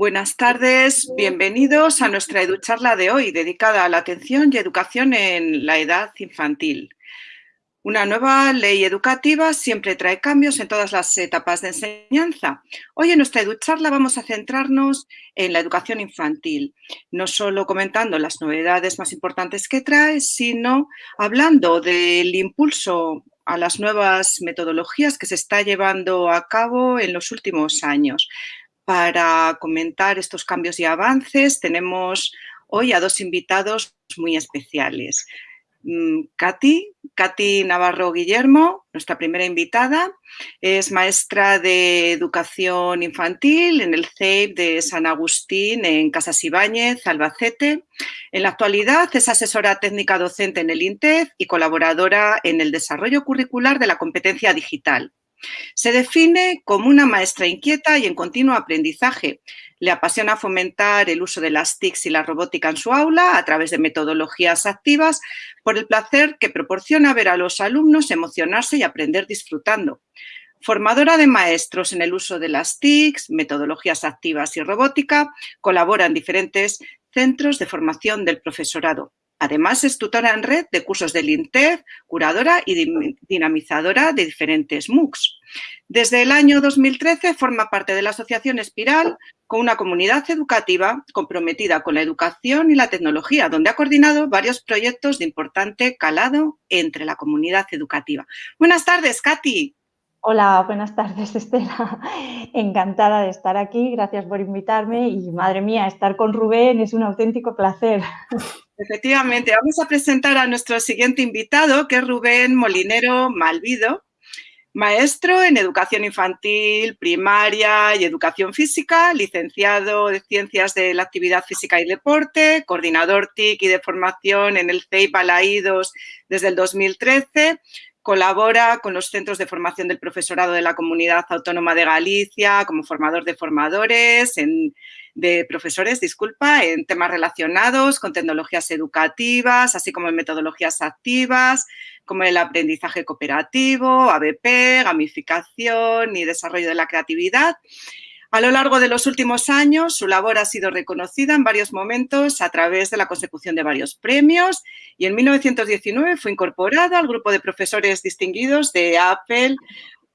Buenas tardes, bienvenidos a nuestra EduCharla de hoy, dedicada a la atención y educación en la edad infantil. Una nueva ley educativa siempre trae cambios en todas las etapas de enseñanza. Hoy en nuestra EduCharla vamos a centrarnos en la educación infantil, no solo comentando las novedades más importantes que trae, sino hablando del impulso a las nuevas metodologías que se está llevando a cabo en los últimos años. Para comentar estos cambios y avances tenemos hoy a dos invitados muy especiales. Mm, Katy, Katy Navarro Guillermo, nuestra primera invitada, es maestra de educación infantil en el CEIP de San Agustín en Casas Ibáñez, Albacete. En la actualidad es asesora técnica docente en el INTEF y colaboradora en el desarrollo curricular de la competencia digital. Se define como una maestra inquieta y en continuo aprendizaje. Le apasiona fomentar el uso de las TICs y la robótica en su aula a través de metodologías activas por el placer que proporciona ver a los alumnos emocionarse y aprender disfrutando. Formadora de maestros en el uso de las TICs, metodologías activas y robótica, colabora en diferentes centros de formación del profesorado. Además, es tutora en red de cursos del INTEF, curadora y dinamizadora de diferentes MOOCs. Desde el año 2013 forma parte de la Asociación Espiral con una comunidad educativa comprometida con la educación y la tecnología, donde ha coordinado varios proyectos de importante calado entre la comunidad educativa. Buenas tardes, Katy. Hola, buenas tardes, Estela. Encantada de estar aquí. Gracias por invitarme y, madre mía, estar con Rubén es un auténtico placer. Efectivamente, vamos a presentar a nuestro siguiente invitado, que es Rubén Molinero Malvido, maestro en educación infantil, primaria y educación física, licenciado de Ciencias de la Actividad Física y Deporte, coordinador TIC y de formación en el CEIP Balaídos desde el 2013, colabora con los centros de formación del profesorado de la Comunidad Autónoma de Galicia como formador de formadores en de profesores, disculpa, en temas relacionados con tecnologías educativas, así como en metodologías activas, como el aprendizaje cooperativo, ABP, gamificación y desarrollo de la creatividad. A lo largo de los últimos años, su labor ha sido reconocida en varios momentos a través de la consecución de varios premios y en 1919 fue incorporado al grupo de profesores distinguidos de Apple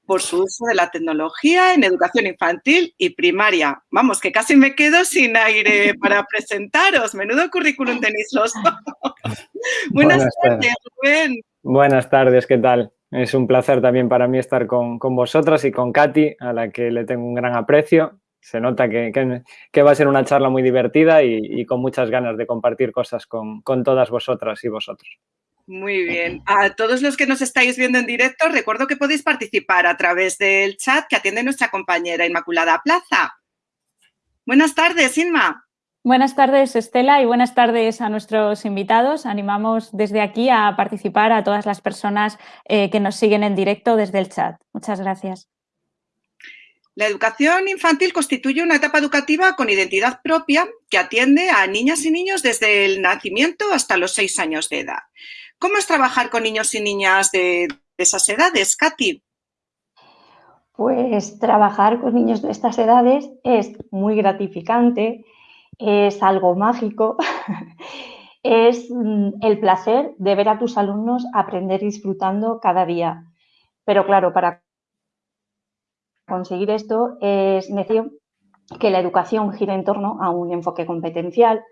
por su uso de la tecnología en educación infantil y primaria. Vamos, que casi me quedo sin aire para presentaros. Menudo currículum tenéis los Buenas, tardes, Rubén. Buenas tardes, ¿qué tal? Es un placer también para mí estar con, vosotras y con Katy, a la que le tengo un gran aprecio. Se nota que, que, va a ser una charla muy divertida y, con muchas ganas de compartir cosas con, con todas vosotras y vosotros. Muy bien. A todos los que nos estáis viendo en directo, recuerdo que podéis participar a través del chat que atiende nuestra compañera Inmaculada Plaza. Buenas tardes, Inma. Buenas tardes, Estela, y buenas tardes a nuestros invitados. Animamos desde aquí a participar a todas las personas eh, que nos siguen en directo desde el chat. Muchas gracias. La educación infantil constituye una etapa educativa con identidad propia que atiende a niñas y niños desde el nacimiento hasta los seis años de edad. ¿Cómo es trabajar con niños y niñas de, esas edades, Katy? Pues trabajar con niños de estas edades es muy gratificante, es algo mágico, es mm, el placer de ver a tus alumnos aprender disfrutando cada día. Pero claro, para conseguir esto es necesario que la educación gire en torno a un enfoque competencial,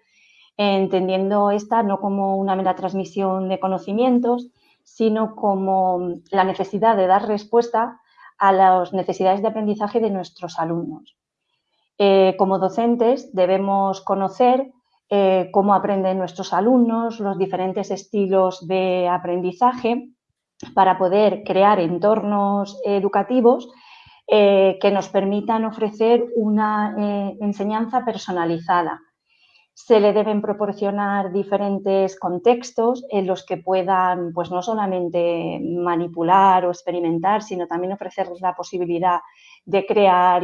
entendiendo esta no como una mera transmisión de conocimientos, sino como la necesidad de dar respuesta a las necesidades de aprendizaje de nuestros alumnos. Eh, como docentes debemos conocer eh, cómo aprenden nuestros alumnos, los diferentes estilos de aprendizaje para poder crear entornos educativos eh, que nos permitan ofrecer una enseñanza personalizada se le deben proporcionar diferentes contextos en los que puedan, pues no solamente manipular o experimentar, sino también ofrecer la posibilidad de crear,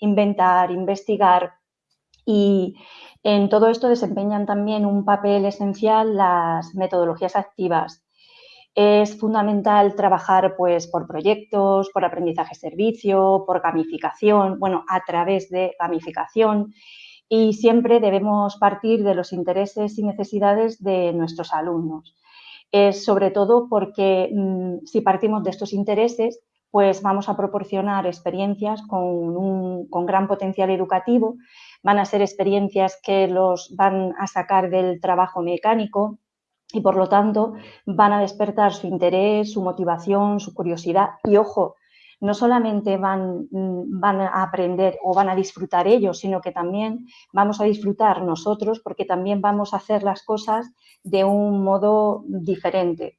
inventar, investigar y en todo esto desempeñan también un papel esencial las metodologías activas. Es fundamental trabajar pues, por proyectos, por aprendizaje servicio, por gamificación, bueno, a través de gamificación y siempre debemos partir de los intereses y necesidades de nuestros alumnos. Es sobre todo porque mm, si partimos de estos intereses, pues vamos a proporcionar experiencias con, un, con gran potencial educativo, van a ser experiencias que los van a sacar del trabajo mecánico, y por lo tanto van a despertar su interés, su motivación, su curiosidad y ojo, no solamente van, mm, van, a aprender o van a disfrutar ellos, sino que también vamos a disfrutar nosotros porque también vamos a hacer las cosas de un modo diferente.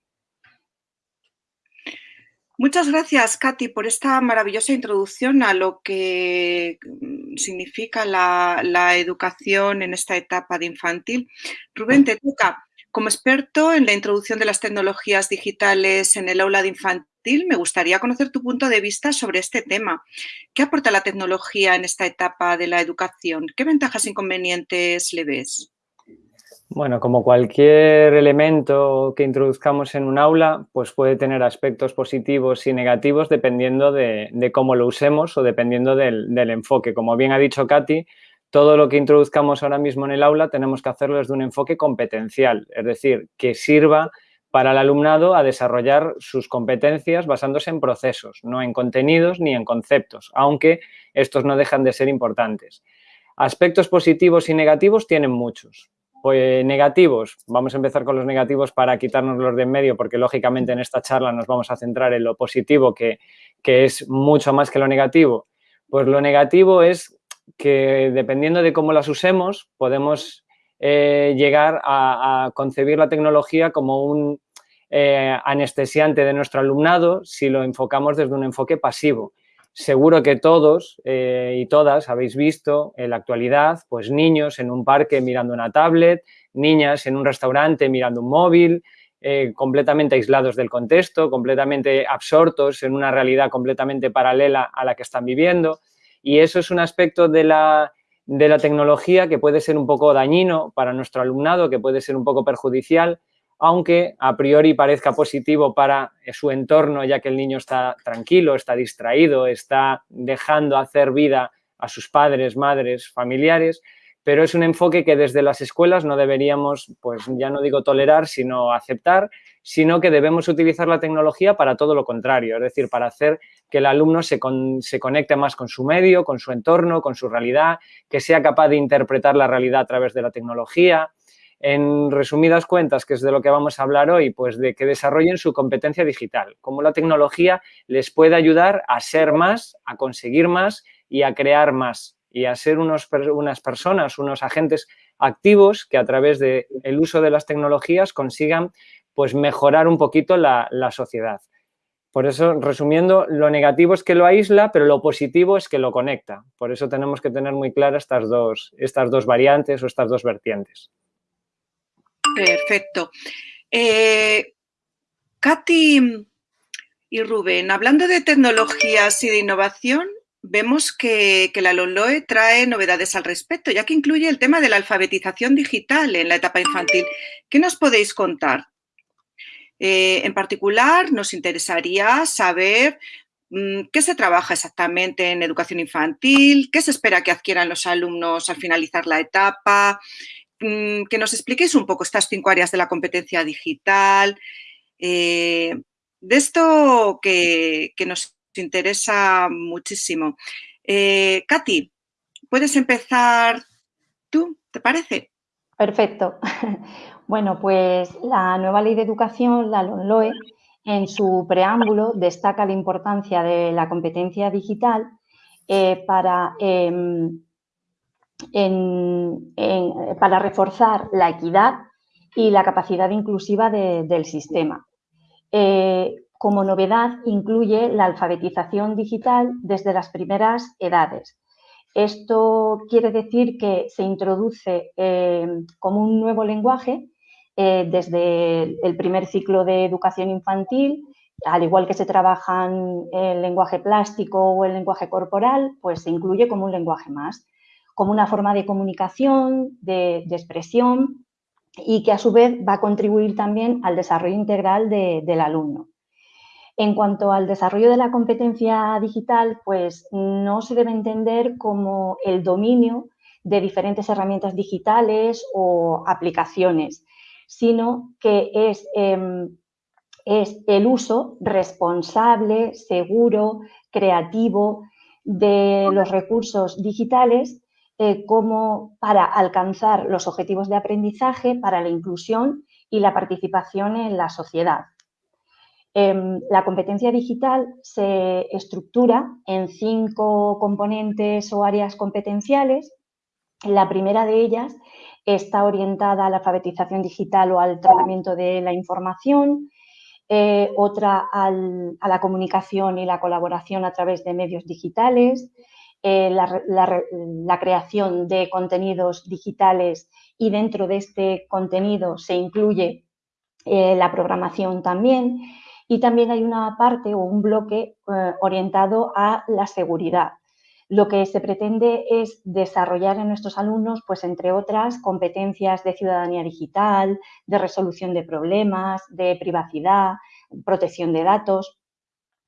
Muchas gracias, Katy, por esta maravillosa introducción a lo que mm, significa la, la educación en esta etapa de infantil. Rubén, te toca. Como experto en la introducción de las tecnologías digitales en el aula de infantil, me gustaría conocer tu punto de vista sobre este tema. ¿Qué aporta la tecnología en esta etapa de la educación? ¿Qué ventajas e inconvenientes le ves? Bueno, como cualquier elemento que introduzcamos en un aula, pues puede tener aspectos positivos y negativos dependiendo de, cómo lo usemos o dependiendo del, del enfoque. Como bien ha dicho Katy, todo lo que introduzcamos ahora mismo en el aula tenemos que hacerlo desde un enfoque competencial, es decir, que sirva para el alumnado a desarrollar sus competencias basándose en procesos, no en contenidos ni en conceptos, aunque estos no dejan de ser importantes. Aspectos positivos y negativos tienen muchos. Pues negativos, vamos a empezar con los negativos para quitarnos los de en medio, porque lógicamente en esta charla nos vamos a centrar en lo positivo, que, que es mucho más que lo negativo. Pues lo negativo es que dependiendo de cómo las usemos, podemos eh, llegar a, concebir la tecnología como un eh, anestesiante de nuestro alumnado si lo enfocamos desde un enfoque pasivo. Seguro que todos eh, y todas habéis visto en la actualidad pues niños en un parque mirando una tablet, niñas en un restaurante mirando un móvil, completamente aislados del contexto, completamente absortos en una realidad completamente paralela a la que están viviendo. Y eso es un aspecto de la, tecnología que puede ser un poco dañino para nuestro alumnado, que puede ser un poco perjudicial, aunque a priori parezca positivo para su entorno, ya que el niño está tranquilo, está distraído, está dejando hacer vida a sus padres, madres, familiares, pero es un enfoque que desde las escuelas no deberíamos, pues ya no digo tolerar, sino aceptar, sino que debemos utilizar la tecnología para todo lo contrario, es decir, para hacer que el alumno se, conecte más con su medio, con su entorno, con su realidad, que sea capaz de interpretar la realidad a través de la tecnología. En resumidas cuentas, que es de lo que vamos a hablar hoy, pues de que desarrollen su competencia digital, cómo la tecnología les puede ayudar a ser más, a conseguir más y a crear más y a ser unos, unas personas, unos agentes activos que a través del el uso de las tecnologías consigan pues mejorar un poquito la sociedad. Por eso, resumiendo, lo negativo es que lo aísla, pero lo positivo es que lo conecta. Por eso tenemos que tener muy claras estas dos, estas dos variantes o estas dos vertientes. Perfecto. Eh, Katy y Rubén, hablando de tecnologías y de innovación, vemos que, que la LOLOE trae novedades al respecto, ya que incluye el tema de la alfabetización digital en la etapa infantil. ¿Qué nos podéis contar? Eh, en particular, nos interesaría saber mm, qué se trabaja exactamente en educación infantil, qué se espera que adquieran los alumnos al finalizar la etapa, mm, que nos expliquéis un poco estas cinco áreas de la competencia digital, eh, de esto que, nos interesa muchísimo. Eh, Katy, ¿puedes empezar tú? ¿Te parece? Perfecto. Bueno, pues la nueva ley de educación, la LONLOE, en su preámbulo destaca la importancia de la competencia digital eh, para, em, para reforzar la equidad y la capacidad inclusiva del sistema. Eh, como novedad, incluye la alfabetización digital desde las primeras edades, esto quiere decir que se introduce eh, como un nuevo lenguaje eh, desde el primer ciclo de educación infantil, al igual que se trabajan el lenguaje plástico o el lenguaje corporal, pues se incluye como un lenguaje más, como una forma de comunicación, de, expresión y que a su vez va a contribuir también al desarrollo integral del alumno. En cuanto al desarrollo de la competencia digital, pues no se debe entender como el dominio de diferentes herramientas digitales o aplicaciones, sino que es, em, el uso responsable, seguro, creativo de los recursos digitales eh, como para alcanzar los objetivos de aprendizaje, para la inclusión y la participación en la sociedad. Em, la competencia digital se estructura en cinco componentes o áreas competenciales. La primera de ellas está orientada a la alfabetización digital o al tratamiento de la información, eh, otra a la comunicación y la colaboración a través de medios digitales, eh, la, creación de contenidos digitales y dentro de este contenido se incluye eh, la programación también y también hay una parte o un bloque eh, orientado a la seguridad. Lo que se pretende es desarrollar en nuestros alumnos, pues entre otras, competencias de ciudadanía digital, de resolución de problemas, de privacidad, protección de datos.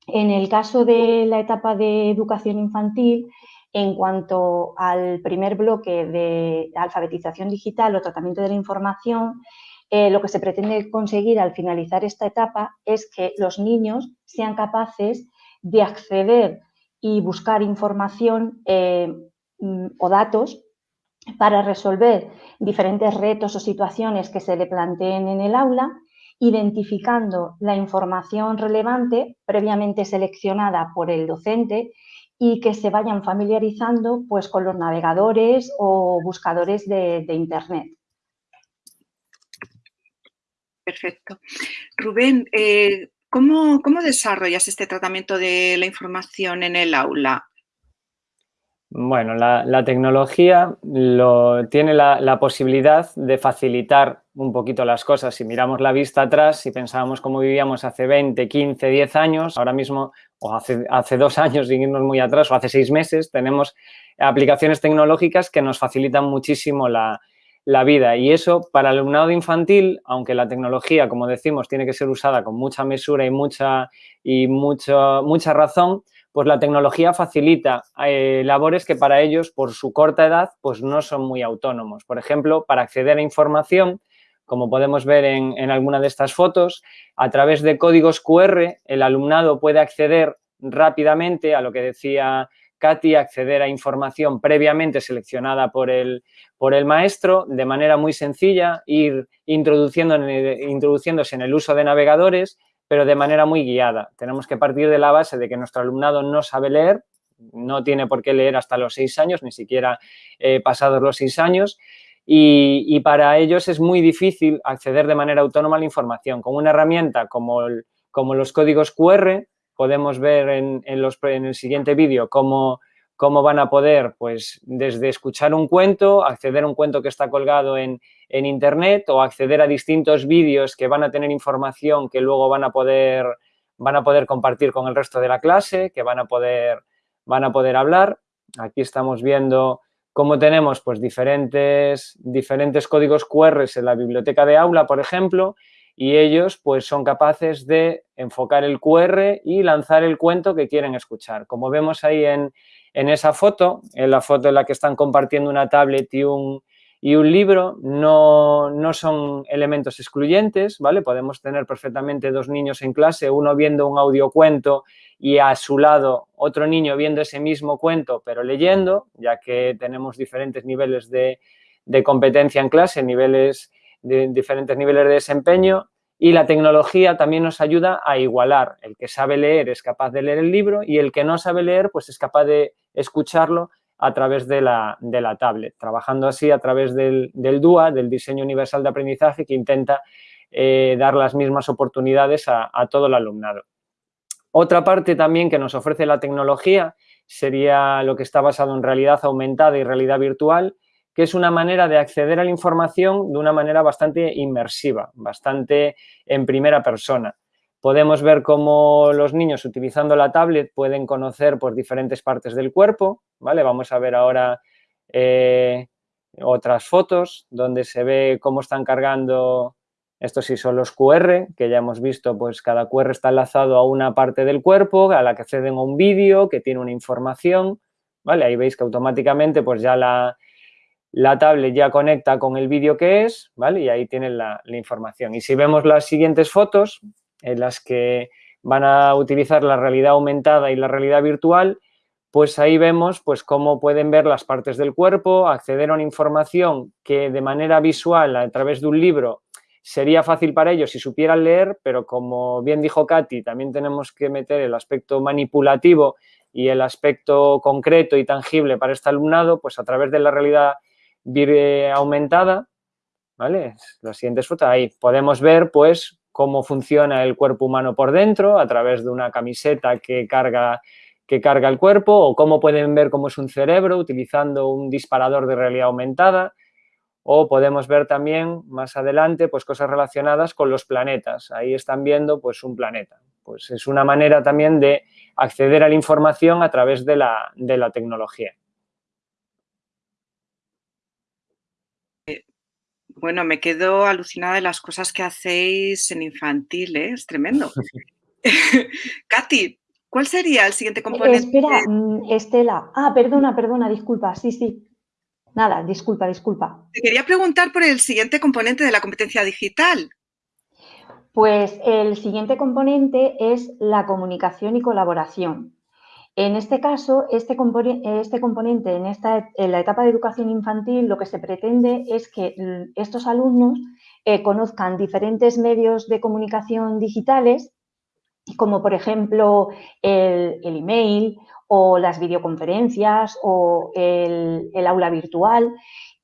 En el caso de la etapa de educación infantil, en cuanto al primer bloque de alfabetización digital o tratamiento de la información, eh, lo que se pretende conseguir al finalizar esta etapa es que los niños sean capaces de acceder y buscar información eh, mm, o datos para resolver diferentes retos o situaciones que se le planteen en el aula, identificando la información relevante previamente seleccionada por el docente y que se vayan familiarizando pues, con los navegadores o buscadores de Internet. Perfecto. Rubén, eh, ¿cómo, desarrollas este tratamiento de la información en el aula? Bueno, la, tecnología lo, tiene la, posibilidad de facilitar un poquito las cosas. Si miramos la vista atrás, si pensábamos cómo vivíamos hace 20, 15, 10 años, ahora mismo, o hace, hace dos años, sin irnos muy atrás, o hace seis meses, tenemos aplicaciones tecnológicas que nos facilitan muchísimo la, la vida. Y eso para el alumnado infantil, aunque la tecnología, como decimos, tiene que ser usada con mucha mesura y mucha, y mucha razón, pues la tecnología facilita eh, labores que para ellos, por su corta edad, pues no son muy autónomos. Por ejemplo, para acceder a información, como podemos ver en, en alguna de estas fotos, a través de códigos QR, el alumnado puede acceder rápidamente a lo que decía Katy acceder a información previamente seleccionada por el, por el maestro de manera muy sencilla, ir introduciendo introduciéndose en el uso de navegadores, pero de manera muy guiada. Tenemos que partir de la base de que nuestro alumnado no sabe leer, no tiene por qué leer hasta los seis años, ni siquiera eh, pasados los seis años, y, para ellos es muy difícil acceder de manera autónoma a la información. Con una herramienta como, como los códigos QR, podemos ver en, en el siguiente vídeo cómo, cómo van a poder, pues, desde escuchar un cuento, acceder a un cuento que está colgado en, Internet o acceder a distintos vídeos que van a tener información que luego van a poder, van a poder compartir con el resto de la clase, que van a poder, van a poder hablar. Aquí estamos viendo cómo tenemos pues, diferentes, diferentes códigos QR en la biblioteca de aula, por ejemplo, y ellos pues son capaces de enfocar el QR y lanzar el cuento que quieren escuchar. Como vemos ahí en, esa foto, en la foto en la que están compartiendo una tablet y un, y un libro, no, no, son elementos excluyentes, ¿vale? Podemos tener perfectamente dos niños en clase, uno viendo un audiocuento y a su lado otro niño viendo ese mismo cuento, pero leyendo, ya que tenemos diferentes niveles de, de competencia en clase, niveles de diferentes niveles de desempeño y la tecnología también nos ayuda a igualar. El que sabe leer es capaz de leer el libro y el que no sabe leer pues es capaz de escucharlo a través de la, de la tablet, trabajando así a través del, del, DUA, del Diseño Universal de Aprendizaje, que intenta eh, dar las mismas oportunidades a, a todo el alumnado. Otra parte también que nos ofrece la tecnología sería lo que está basado en realidad aumentada y realidad virtual, que es una manera de acceder a la información de una manera bastante inmersiva, bastante en primera persona. Podemos ver cómo los niños utilizando la tablet pueden conocer por diferentes partes del cuerpo, ¿vale? Vamos a ver ahora, eh, otras fotos donde se ve cómo están cargando, estos sí son los QR, que ya hemos visto, pues cada QR está enlazado a una parte del cuerpo, a la que acceden a un vídeo, que tiene una información, ¿vale? Ahí veis que automáticamente pues ya la, la tablet ya conecta con el vídeo que es, ¿vale? Y ahí tienen la, información. Y si vemos las siguientes fotos, en las que van a utilizar la realidad aumentada y la realidad virtual, pues ahí vemos pues cómo pueden ver las partes del cuerpo, acceder a una información que de manera visual a través de un libro sería fácil para ellos si supieran leer, pero como bien dijo Katy, también tenemos que meter el aspecto manipulativo y el aspecto concreto y tangible para este alumnado, pues a través de la realidad aumentada, ¿vale? Las siguientes fotos, ahí podemos ver pues cómo funciona el cuerpo humano por dentro a través de una camiseta que carga que carga el cuerpo o cómo pueden ver cómo es un cerebro utilizando un disparador de realidad aumentada o podemos ver también más adelante pues cosas relacionadas con los planetas. Ahí están viendo pues un planeta. Pues es una manera también de acceder a la información a través de la, de la tecnología. Bueno, me quedo alucinada de las cosas que hacéis en infantil, ¿eh? es tremendo. Katy, ¿Cuál sería el siguiente componente? Espera, mm, Estela. Ah, perdona, perdona, disculpa. Sí, sí. Nada, disculpa, disculpa. Te quería preguntar por el siguiente componente de la competencia digital. Pues el siguiente componente es la comunicación y colaboración. En este caso, este, este componente en, esta, en la etapa de educación infantil lo que se pretende es que estos alumnos eh, conozcan diferentes medios de comunicación digitales como por ejemplo el, email o las videoconferencias o el, aula virtual.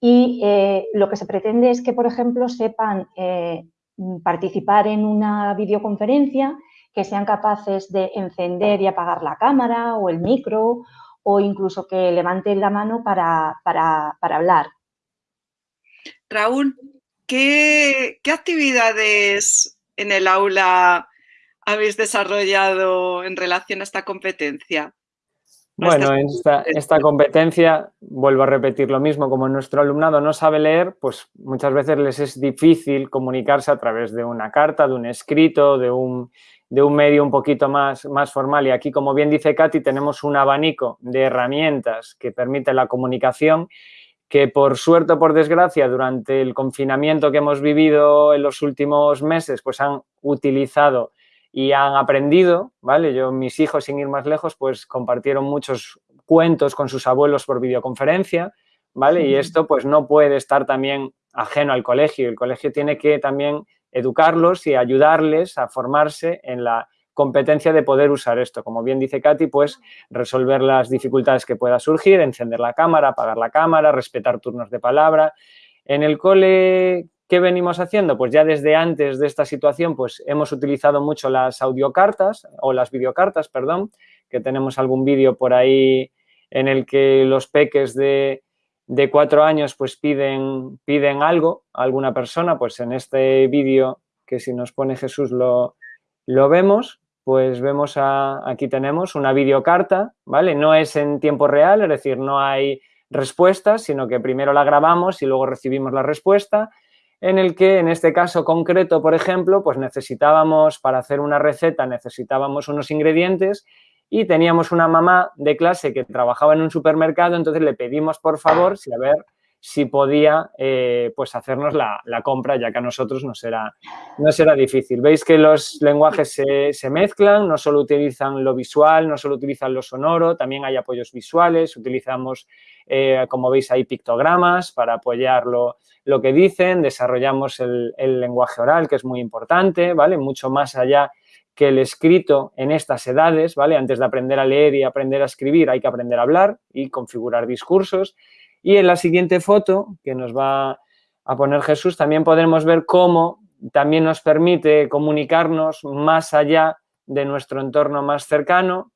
Y eh, lo que se pretende es que, por ejemplo, sepan eh, participar en una videoconferencia, que sean capaces de encender y apagar la cámara o el micro o incluso que levanten la mano para, hablar. Raúl, ¿qué, ¿qué actividades en el aula habéis desarrollado en relación a esta competencia? Bueno, en esta, competencia, vuelvo a repetir lo mismo, como nuestro alumnado no sabe leer, pues muchas veces les es difícil comunicarse a través de una carta, de un escrito, de un, de un medio un poquito más, más formal. Y aquí, como bien dice Katy, tenemos un abanico de herramientas que permite la comunicación que por suerte o por desgracia durante el confinamiento que hemos vivido en los últimos meses, pues han utilizado y han aprendido, ¿vale? Yo, mis hijos, sin ir más lejos, pues compartieron muchos cuentos con sus abuelos por videoconferencia, ¿vale? Y esto pues no puede estar también ajeno al colegio. El colegio tiene que también educarlos y ayudarles a formarse en la competencia de poder usar esto. Como bien dice Katy, pues resolver las dificultades que pueda surgir, encender la cámara, apagar la cámara, respetar turnos de palabra. En el cole ¿Qué venimos haciendo? Pues ya desde antes de esta situación, pues hemos utilizado mucho las audiocartas o las videocartas, perdón, que tenemos algún vídeo por ahí en el que los peques de, cuatro años pues piden, piden algo a alguna persona, pues en este vídeo que si nos pone Jesús lo, lo vemos, pues vemos a, aquí tenemos una videocarta, ¿vale? No es en tiempo real, es decir, no hay respuestas, sino que primero la grabamos y luego recibimos la respuesta en el que en este caso concreto, por ejemplo, pues necesitábamos, para hacer una receta, necesitábamos unos ingredientes y teníamos una mamá de clase que trabajaba en un supermercado, entonces le pedimos por favor si a ver si podía eh, pues hacernos la, compra, ya que a nosotros no será, no será difícil. Veis que los lenguajes se, mezclan, no solo utilizan lo visual, no solo utilizan lo sonoro, también hay apoyos visuales, utilizamos, eh, como veis, hay pictogramas para apoyarlo lo que dicen, desarrollamos el, lenguaje oral, que es muy importante, ¿vale? Mucho más allá que el escrito en estas edades, ¿vale? Antes de aprender a leer y aprender a escribir hay que aprender a hablar y configurar discursos. Y en la siguiente foto que nos va a poner Jesús también podremos ver cómo también nos permite comunicarnos más allá de nuestro entorno más cercano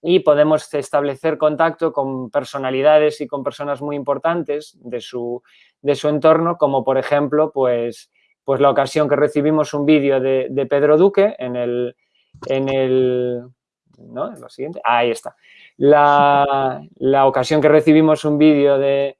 y podemos establecer contacto con personalidades y con personas muy importantes de su, de su entorno, como por ejemplo, pues, pues la ocasión que recibimos un vídeo de, Pedro Duque en el, en el ¿no? Lo siguiente, ahí está. La, ocasión que recibimos un vídeo de,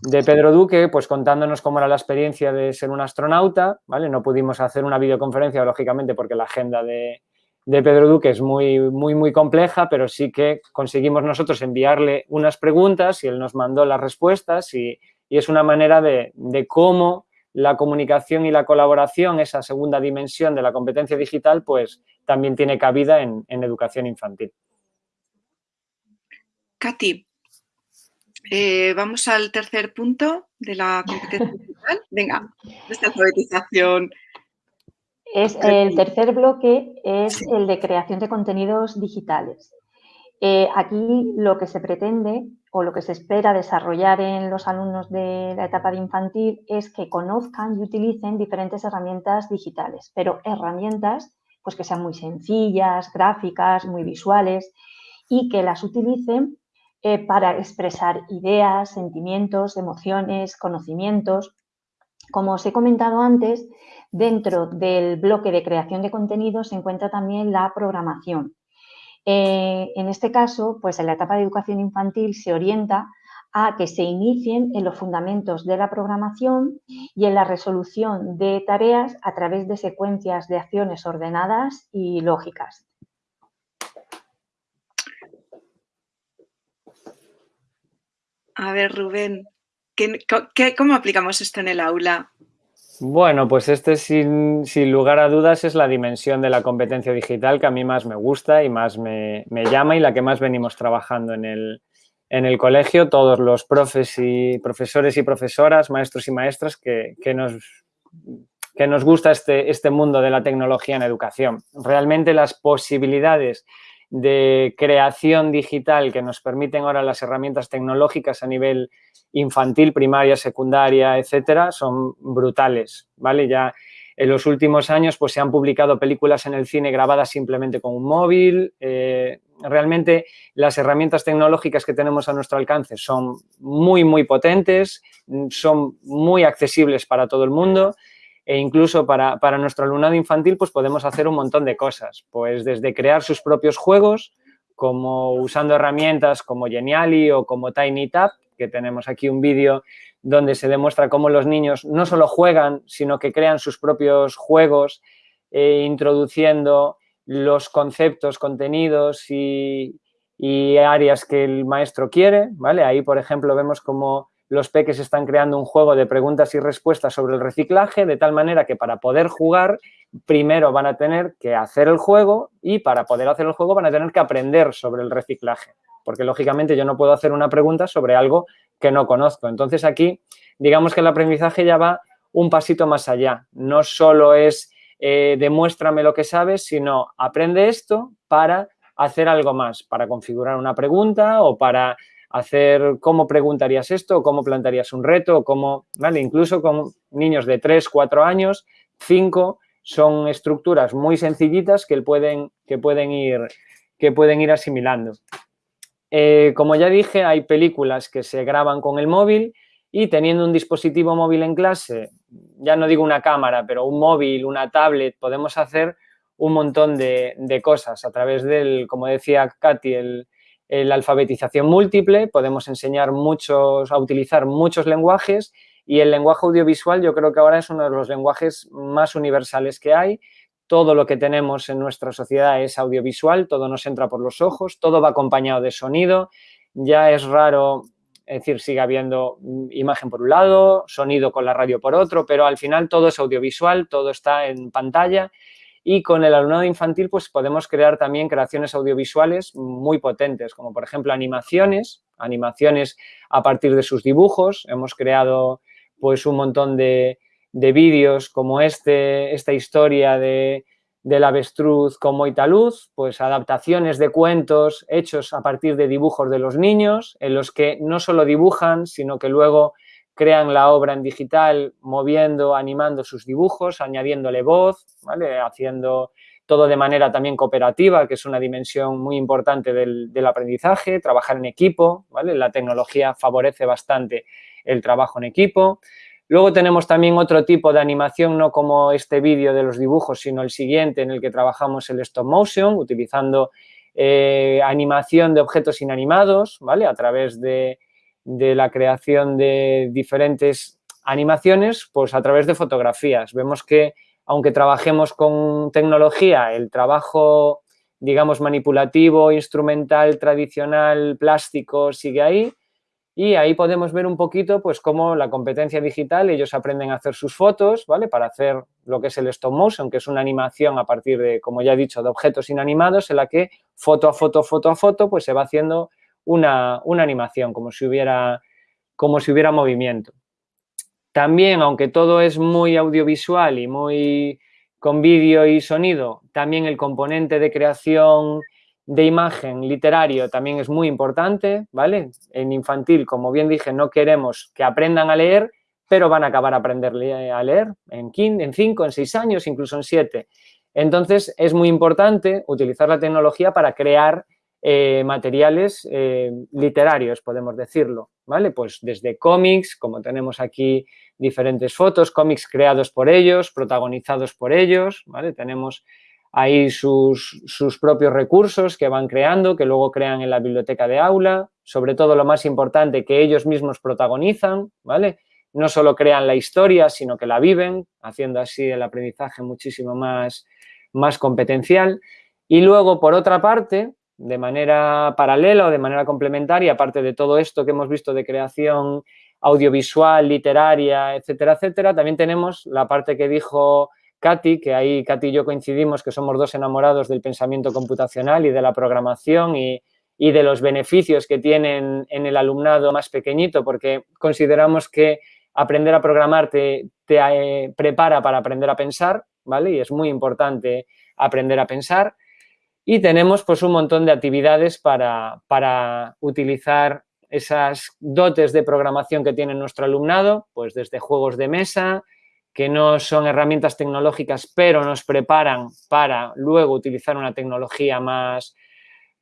de Pedro Duque, pues contándonos cómo era la experiencia de ser un astronauta, ¿vale? No pudimos hacer una videoconferencia, lógicamente, porque la agenda de, Pedro Duque es muy, muy, muy compleja, pero sí que conseguimos nosotros enviarle unas preguntas y él nos mandó las respuestas y, es una manera de, cómo la comunicación y la colaboración, esa segunda dimensión de la competencia digital, pues también tiene cabida en, en educación infantil. Katy, eh, vamos al tercer punto de la competencia digital. Venga, esta alfabetización. Es, el tercer bloque es el de creación de contenidos digitales. Eh, aquí lo que se pretende o lo que se espera desarrollar en los alumnos de la etapa de infantil es que conozcan y utilicen diferentes herramientas digitales, pero herramientas pues que sean muy sencillas, gráficas, muy visuales y que las utilicen eh, para expresar ideas, sentimientos, emociones, conocimientos. Como os he comentado antes, dentro del bloque de creación de contenidos se encuentra también la programación. Eh, en este caso, pues en la etapa de educación infantil se orienta a que se inicien en los fundamentos de la programación y en la resolución de tareas a través de secuencias de acciones ordenadas y lógicas. A ver, Rubén, cómo aplicamos esto en el aula? Bueno, pues este sin, lugar a dudas es la dimensión de la competencia digital que a mí más me gusta y más me, llama y la que más venimos trabajando en el, colegio, todos los profes y profesores y profesoras, maestros y maestras que, nos, que nos gusta este, este mundo de la tecnología en educación. Realmente las posibilidades de creación digital que nos permiten ahora las herramientas tecnológicas a nivel infantil, primaria, secundaria, etcétera, son brutales, ¿vale? Ya en los últimos años pues se han publicado películas en el cine grabadas simplemente con un móvil. Eh, realmente las herramientas tecnológicas que tenemos a nuestro alcance son muy, muy potentes, son muy accesibles para todo el mundo e incluso para, nuestro alumnado infantil pues podemos hacer un montón de cosas, pues desde crear sus propios juegos, como usando herramientas como Geniali o como TinyTap, que tenemos aquí un vídeo donde se demuestra cómo los niños no solo juegan, sino que crean sus propios juegos, eh, introduciendo los conceptos, contenidos y, y, áreas que el maestro quiere, ¿vale? Ahí, por ejemplo, vemos cómo los peques están creando un juego de preguntas y respuestas sobre el reciclaje, de tal manera que para poder jugar, primero van a tener que hacer el juego y para poder hacer el juego van a tener que aprender sobre el reciclaje, porque lógicamente yo no puedo hacer una pregunta sobre algo que no conozco. Entonces aquí, digamos que el aprendizaje ya va un pasito más allá. No solo es eh, demuéstrame lo que sabes, sino aprende esto para hacer algo más, para configurar una pregunta o para hacer cómo preguntarías esto, cómo plantearías un reto, cómo, ¿vale? Incluso con niños de 3, 4 años, 5, son estructuras muy sencillitas que pueden, que pueden, ir, que pueden ir asimilando. Eh, como ya dije, hay películas que se graban con el móvil y teniendo un dispositivo móvil en clase, ya no digo una cámara, pero un móvil, una tablet, podemos hacer un montón de cosas a través del, como decía Katy, el, la alfabetización múltiple, podemos enseñar muchos, a utilizar muchos lenguajes y el lenguaje audiovisual yo creo que ahora es uno de los lenguajes más universales que hay. Todo lo que tenemos en nuestra sociedad es audiovisual, todo nos entra por los ojos, todo va acompañado de sonido. Ya es raro, es decir, sigue habiendo imagen por un lado, sonido con la radio por otro, pero al final todo es audiovisual, todo está en pantalla y con el alumnado infantil pues podemos crear también creaciones audiovisuales muy potentes, como por ejemplo animaciones, animaciones a partir de sus dibujos. Hemos creado pues un montón de, vídeos como este, esta historia de, del avestruz como Italuz, pues adaptaciones de cuentos hechos a partir de dibujos de los niños, en los que no solo dibujan, sino que luego crean la obra en digital moviendo, animando sus dibujos, añadiéndole voz, ¿vale? haciendo todo de manera también cooperativa, que es una dimensión muy importante del, aprendizaje, trabajar en equipo, ¿vale? la tecnología favorece bastante el trabajo en equipo. Luego tenemos también otro tipo de animación, no como este vídeo de los dibujos, sino el siguiente en el que trabajamos el stop motion, utilizando eh, animación de objetos inanimados, ¿vale? A través de de la creación de diferentes animaciones, pues a través de fotografías. Vemos que aunque trabajemos con tecnología, el trabajo, digamos, manipulativo, instrumental, tradicional, plástico, sigue ahí. Y ahí podemos ver un poquito, pues, cómo la competencia digital, ellos aprenden a hacer sus fotos, ¿vale? Para hacer lo que es el stop motion, que es una animación a partir de, como ya he dicho, de objetos inanimados, en la que foto a foto, foto a foto, pues se va haciendo una, una animación, como si hubiera, como si hubiera movimiento. También, aunque todo es muy audiovisual y muy con vídeo y sonido, también el componente de creación de imagen literario también es muy importante, ¿vale? En infantil, como bien dije, no queremos que aprendan a leer, pero van a acabar aprender a leer en, en cinco, en seis años, incluso en siete. Entonces, es muy importante utilizar la tecnología para crear eh, materiales eh, literarios, podemos decirlo, ¿vale? Pues desde cómics, como tenemos aquí diferentes fotos, cómics creados por ellos, protagonizados por ellos, ¿vale? Tenemos ahí sus, sus, propios recursos que van creando, que luego crean en la biblioteca de aula, sobre todo lo más importante, que ellos mismos protagonizan, ¿vale? No solo crean la historia, sino que la viven, haciendo así el aprendizaje muchísimo más, más competencial. Y luego, por otra parte, de manera paralela o de manera complementaria, aparte de todo esto que hemos visto de creación audiovisual, literaria, etcétera, etcétera, también tenemos la parte que dijo Katy, que ahí Katy y yo coincidimos que somos dos enamorados del pensamiento computacional y de la programación y, de los beneficios que tienen en el alumnado más pequeñito, porque consideramos que aprender a programar te, te eh, prepara para aprender a pensar, ¿vale? Y es muy importante aprender a pensar. Y tenemos pues un montón de actividades para, para utilizar esas dotes de programación que tiene nuestro alumnado, pues desde juegos de mesa, que no son herramientas tecnológicas, pero nos preparan para luego utilizar una tecnología más,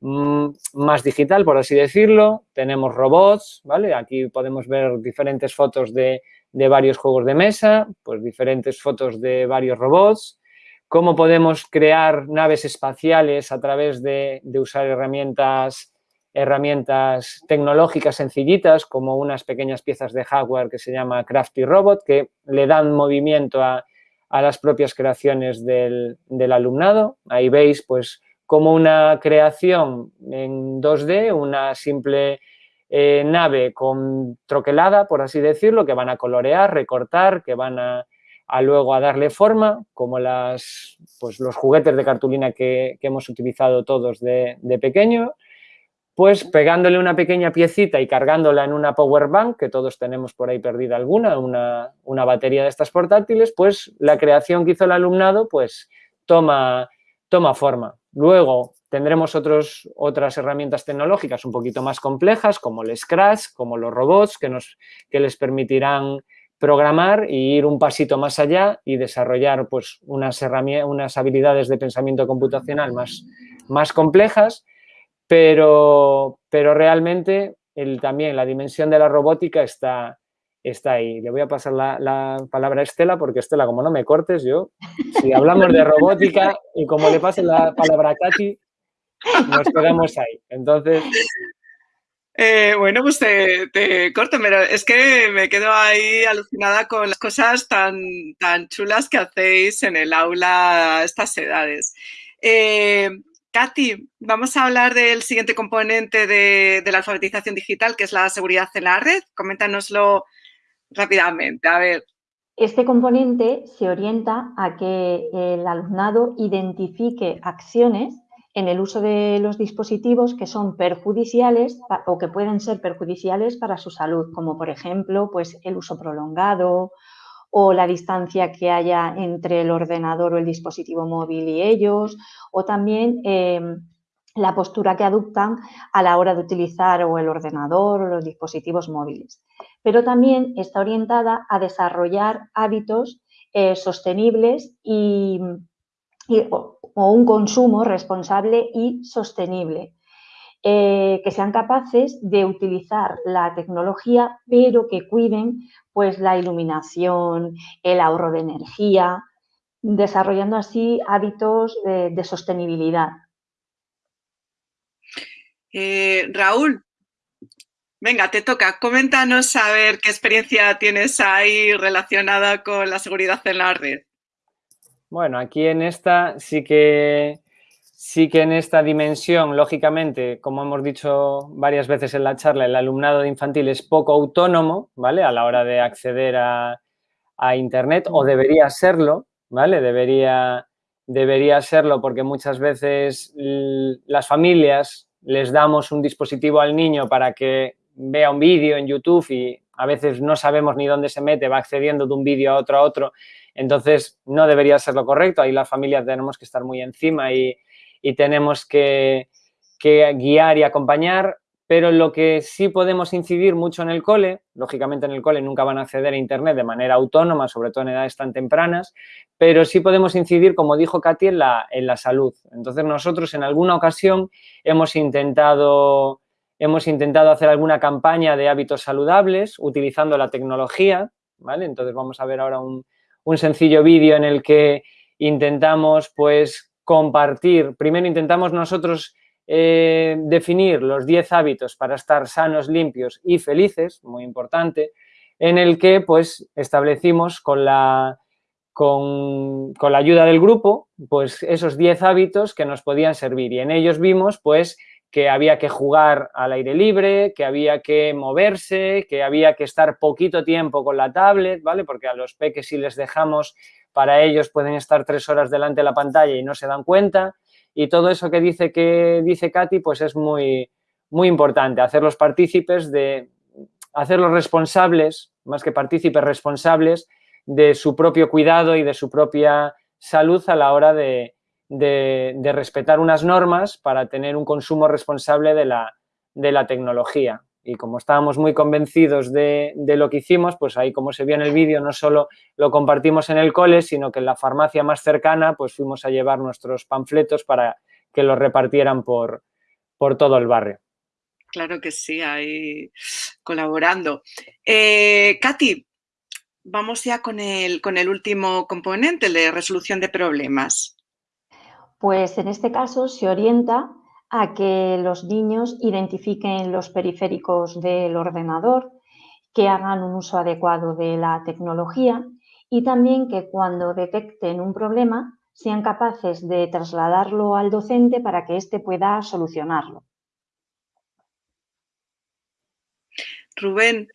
mm, más digital, por así decirlo. Tenemos robots, ¿vale? Aquí podemos ver diferentes fotos de, de varios juegos de mesa, pues diferentes fotos de varios robots cómo podemos crear naves espaciales a través de, usar herramientas, herramientas tecnológicas sencillitas como unas pequeñas piezas de hardware que se llama Crafty Robot que le dan movimiento a, las propias creaciones del, alumnado. Ahí veis pues como una creación en 2D, una simple eh, nave con troquelada, por así decirlo, que van a colorear, recortar, que van a a luego a darle forma, como las, pues los juguetes de cartulina que, hemos utilizado todos de, pequeño, pues pegándole una pequeña piecita y cargándola en una power bank, que todos tenemos por ahí perdida alguna, una, una, batería de estas portátiles, pues la creación que hizo el alumnado pues toma, toma forma. Luego tendremos otros, otras herramientas tecnológicas un poquito más complejas, como el Scratch, como los robots, que, nos, que les permitirán programar y ir un pasito más allá y desarrollar pues, unas, unas habilidades de pensamiento computacional más, más complejas, pero, pero realmente el, también la dimensión de la robótica está, está ahí. Le voy a pasar la, palabra a Estela, porque Estela, como no me cortes, yo, si hablamos de robótica y como le pase la palabra a Katy, nos quedamos ahí. Entonces, eh, bueno, pues te, corto, pero es que me quedo ahí alucinada con las cosas tan, tan chulas que hacéis en el aula a estas edades. Eh, Katy, vamos a hablar del siguiente componente de, la alfabetización digital, que es la seguridad en la red. Coméntanoslo rápidamente, a ver. Este componente se orienta a que el alumnado identifique acciones en el uso de los dispositivos que son perjudiciales o que pueden ser perjudiciales para su salud, como por ejemplo pues, el uso prolongado o la distancia que haya entre el ordenador o el dispositivo móvil y ellos, o también em, la postura que adoptan a la hora de utilizar o el ordenador o los dispositivos móviles. Pero también está orientada a desarrollar hábitos eh, sostenibles y, o un consumo responsable y sostenible. Eh, que sean capaces de utilizar la tecnología, pero que cuiden pues, la iluminación, el ahorro de energía, desarrollando así hábitos de, sostenibilidad. Eh, Raúl, Venga, te toca. Coméntanos a ver qué experiencia tienes ahí relacionada con la seguridad en la red. Bueno, aquí en esta sí que sí que en esta dimensión, lógicamente, como hemos dicho varias veces en la charla, el alumnado de infantil es poco autónomo, ¿vale? A la hora de acceder a, Internet, o debería serlo, ¿vale? Debería, debería serlo porque muchas veces las familias les damos un dispositivo al niño para que vea un vídeo en YouTube y a veces no sabemos ni dónde se mete, va accediendo de un vídeo a otro a otro entonces, no debería ser lo correcto. Ahí las familias tenemos que estar muy encima y, tenemos que, guiar y acompañar. Pero lo que sí podemos incidir mucho en el cole, lógicamente en el cole nunca van a acceder a Internet de manera autónoma, sobre todo en edades tan tempranas, pero sí podemos incidir, como dijo Katy, en la, en la salud. Entonces, nosotros en alguna ocasión hemos intentado hemos intentado hacer alguna campaña de hábitos saludables utilizando la tecnología, ¿vale? Entonces vamos a ver ahora un, un sencillo vídeo en el que intentamos pues compartir, primero intentamos nosotros eh, definir los 10 hábitos para estar sanos, limpios y felices, muy importante, en el que pues establecimos con la, con, con la ayuda del grupo pues esos 10 hábitos que nos podían servir. Y en ellos vimos pues que había que jugar al aire libre, que había que moverse, que había que estar poquito tiempo con la tablet, ¿vale? Porque a los peques si les dejamos, para ellos pueden estar tres horas delante de la pantalla y no se dan cuenta. Y todo eso que dice, que dice Katy, pues es muy, muy importante, hacerlos partícipes de, hacerlos responsables, más que partícipes, responsables de su propio cuidado y de su propia salud a la hora de, de, respetar unas normas para tener un consumo responsable de la, de la tecnología. Y como estábamos muy convencidos de, lo que hicimos, pues ahí como se vio en el vídeo, no solo lo compartimos en el cole, sino que en la farmacia más cercana pues fuimos a llevar nuestros panfletos para que los repartieran por, por todo el barrio. Claro que sí, ahí colaborando. Eh, Katy, vamos ya con el, con el último componente, de resolución de problemas. Pues en este caso se orienta a que los niños identifiquen los periféricos del ordenador, que hagan un uso adecuado de la tecnología y también que cuando detecten un problema sean capaces de trasladarlo al docente para que éste pueda solucionarlo. Rubén,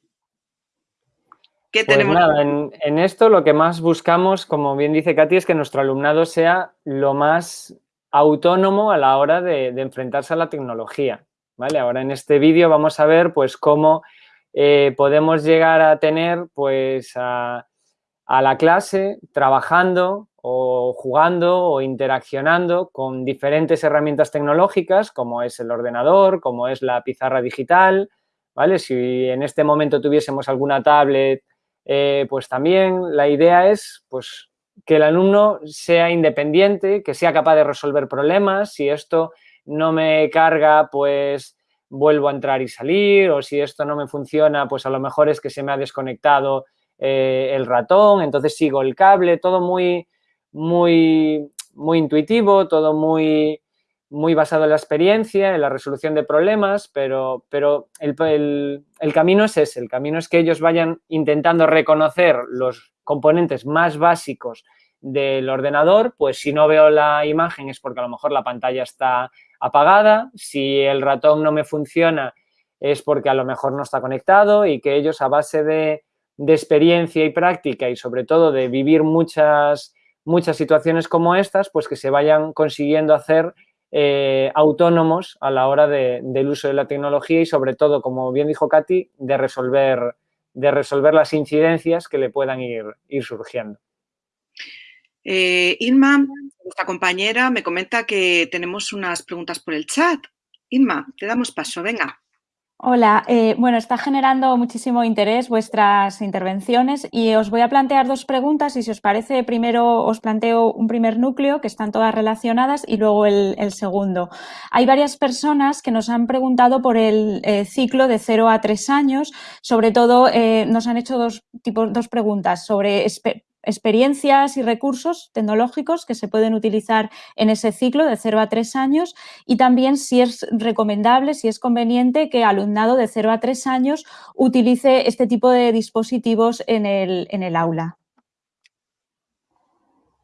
¿qué pues tenemos? Nada, en, en, esto lo que más buscamos, como bien dice Katy, es que nuestro alumnado sea lo más autónomo a la hora de, enfrentarse a la tecnología. ¿vale? Ahora en este vídeo vamos a ver pues, cómo eh, podemos llegar a tener pues, a, la clase trabajando o jugando o interaccionando con diferentes herramientas tecnológicas como es el ordenador, como es la pizarra digital, ¿vale? Si en este momento tuviésemos alguna tablet, eh, pues también la idea es pues que el alumno sea independiente, que sea capaz de resolver problemas. Si esto no me carga, pues vuelvo a entrar y salir, o si esto no me funciona, pues a lo mejor es que se me ha desconectado eh, el ratón, entonces sigo el cable, todo muy, muy, muy intuitivo, todo muy, muy basado en la experiencia, en la resolución de problemas, pero, pero el, el, camino es ese, el camino es que ellos vayan intentando reconocer los componentes más básicos del ordenador, pues si no veo la imagen es porque a lo mejor la pantalla está apagada, si el ratón no me funciona es porque a lo mejor no está conectado y que ellos a base de, de experiencia y práctica y sobre todo de vivir muchas, muchas situaciones como estas, pues que se vayan consiguiendo hacer eh, autónomos a la hora del uso de la tecnología y sobre todo, como bien dijo Katy, de resolver, de resolver las incidencias que le puedan ir, ir surgiendo. Eh, nuestra compañera, me comenta que tenemos unas preguntas por el chat. Irma, te damos paso, venga. Hola, eh, bueno, está generando muchísimo interés vuestras intervenciones y os voy a plantear dos preguntas y si os parece, primero os planteo un primer núcleo que están todas relacionadas y luego el, segundo. Hay varias personas que nos han preguntado por el eh, ciclo de 0 a 3 años, sobre todo eh, nos han hecho dos, dos preguntas sobre experiencias y recursos tecnológicos que se pueden utilizar en ese ciclo de 0 a 3 años y también si es recomendable, si es conveniente que alumnado de 0 a 3 años utilice este tipo de dispositivos en el, en el aula.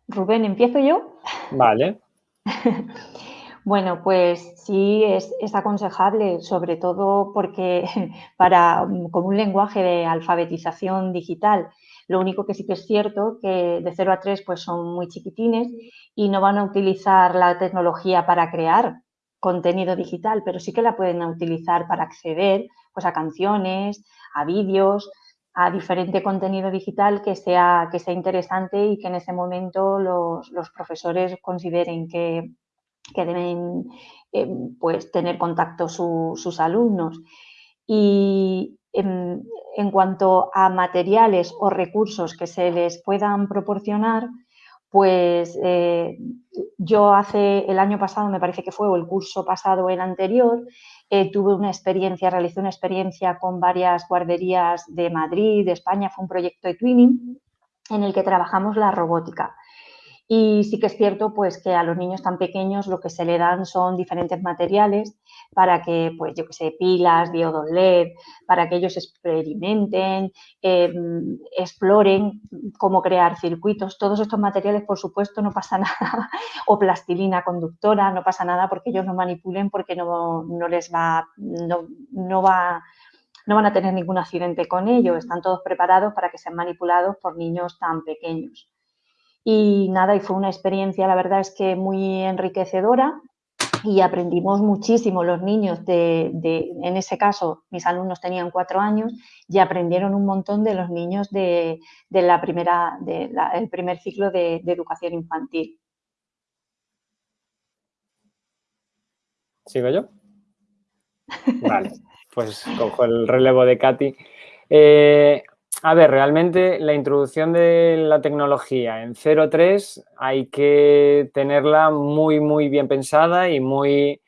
Rubén, ¿empiezo yo? Vale. Bueno, pues sí es, aconsejable, sobre todo porque para con un lenguaje de alfabetización digital. Lo único que sí que es cierto que de 0 a 3 pues son muy chiquitines y no van a utilizar la tecnología para crear contenido digital, pero sí que la pueden utilizar para acceder pues, a canciones, a vídeos, a diferente contenido digital que sea, que sea interesante y que en ese momento los, los profesores consideren que, que deben eh, pues, tener contacto sus alumnos. Y en, cuanto a materiales o recursos que se les puedan proporcionar, pues eh, yo hace el año pasado, me parece que fue, o el curso pasado, el anterior, eh, tuve una experiencia, realicé una experiencia con varias guarderías de Madrid, de España, fue un proyecto de twinning en el que trabajamos la robótica. Y sí que es cierto pues, que a los niños tan pequeños lo que se le dan son diferentes materiales para que, pues yo que sé, pilas, diodos LED, para que ellos experimenten, em, exploren cómo crear circuitos. Todos estos materiales, por supuesto, no pasa nada, o plastilina conductora, no pasa nada porque ellos no manipulen, porque no, no les va, no, no va no van a tener ningún accidente con ello, están todos preparados para que sean manipulados por niños tan pequeños. Y nada, y fue una experiencia, la verdad es que muy enriquecedora y aprendimos muchísimo los niños de, en ese caso, mis alumnos tenían cuatro años y aprendieron un montón de los niños de, la primera, del primer ciclo de, educación infantil. ¿Sigo yo? Vale, pues cojo el relevo de Katy. Eh, a ver, realmente la introducción de la tecnología en 0.3 hay que tenerla muy, muy bien pensada y muy,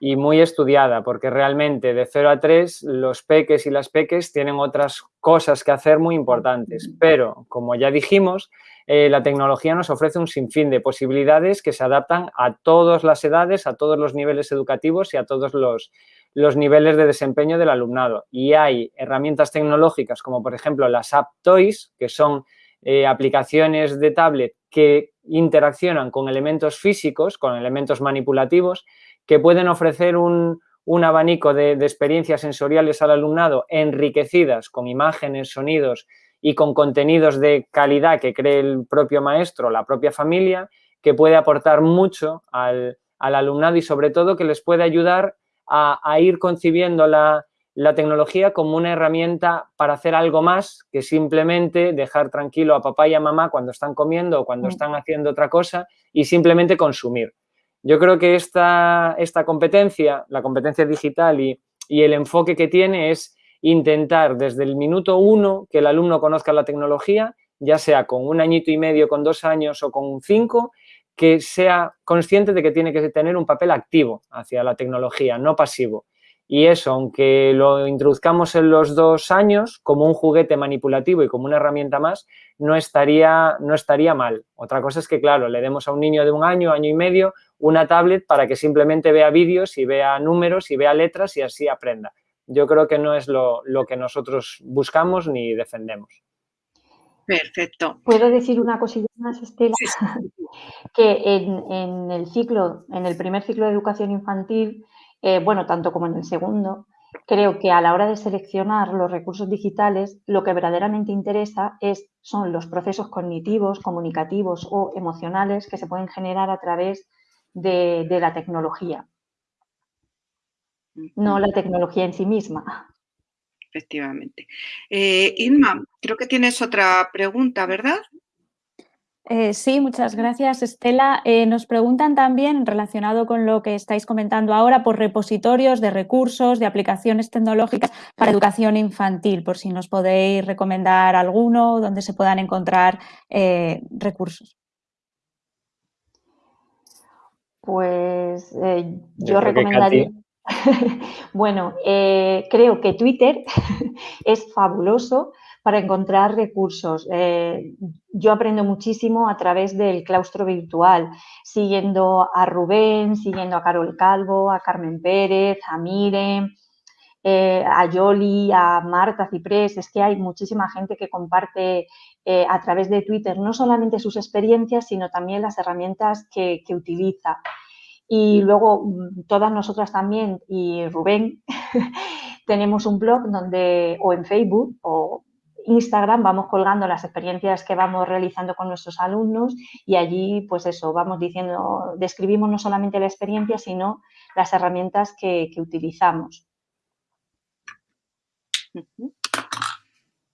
y muy estudiada, porque realmente de 0 a 3 los peques y las peques tienen otras cosas que hacer muy importantes. Pero, como ya dijimos, eh, la tecnología nos ofrece un sinfín de posibilidades que se adaptan a todas las edades, a todos los niveles educativos y a todos los, los niveles de desempeño del alumnado. Y hay herramientas tecnológicas como, por ejemplo, las App Toys, que son eh, aplicaciones de tablet que interaccionan con elementos físicos, con elementos manipulativos, que pueden ofrecer un, abanico de, de, experiencias sensoriales al alumnado enriquecidas con imágenes, sonidos y con contenidos de calidad que cree el propio maestro, la propia familia, que puede aportar mucho al, al alumnado y sobre todo que les puede ayudar a, ir concibiendo la, tecnología como una herramienta para hacer algo más que simplemente dejar tranquilo a papá y a mamá cuando están comiendo o cuando mm. están haciendo otra cosa y simplemente consumir. Yo creo que esta, esta competencia, la competencia digital y, y, el enfoque que tiene es intentar desde el minuto uno que el alumno conozca la tecnología, ya sea con un añito y medio, con dos años o con cinco, que sea consciente de que tiene que tener un papel activo hacia la tecnología, no pasivo. Y eso, aunque lo introduzcamos en los dos años como un juguete manipulativo y como una herramienta más, no estaría, no estaría mal. Otra cosa es que, claro, le demos a un niño de un año, año y medio, una tablet para que simplemente vea vídeos y vea números y vea letras y así aprenda. Yo creo que no es lo, lo que nosotros buscamos ni defendemos. Perfecto. ¿Puedo decir una cosilla más, Estela? que en, el ciclo, en el primer ciclo de educación infantil, eh, bueno, tanto como en el segundo, creo que a la hora de seleccionar los recursos digitales, lo que verdaderamente interesa es, son los procesos cognitivos, comunicativos o emocionales que se pueden generar a través de, de la tecnología, no la tecnología en sí misma efectivamente. Eh, Irma, creo que tienes otra pregunta, ¿verdad? Eh, sí, muchas gracias, Estela. Eh, nos preguntan también, relacionado con lo que estáis comentando ahora, por repositorios de recursos, de aplicaciones tecnológicas para educación infantil, por si nos podéis recomendar alguno donde se puedan encontrar recursos. Pues yo recomendaría... bueno, eh, creo que Twitter es fabuloso para encontrar recursos. Eh, yo aprendo muchísimo a través del claustro virtual, siguiendo a Rubén, siguiendo a Carol Calvo, a Carmen Pérez, a Mire, eh, a Yoli, a Marta Ciprés. Es que hay muchísima gente que comparte eh, a través de Twitter no solamente sus experiencias, sino también las herramientas que, que utiliza. Y luego mm, todas nosotras también y Rubén tenemos un blog donde o en Facebook o Instagram vamos colgando las experiencias que vamos realizando con nuestros alumnos y allí, pues eso, vamos diciendo, describimos no solamente la experiencia, sino las herramientas que, utilizamos.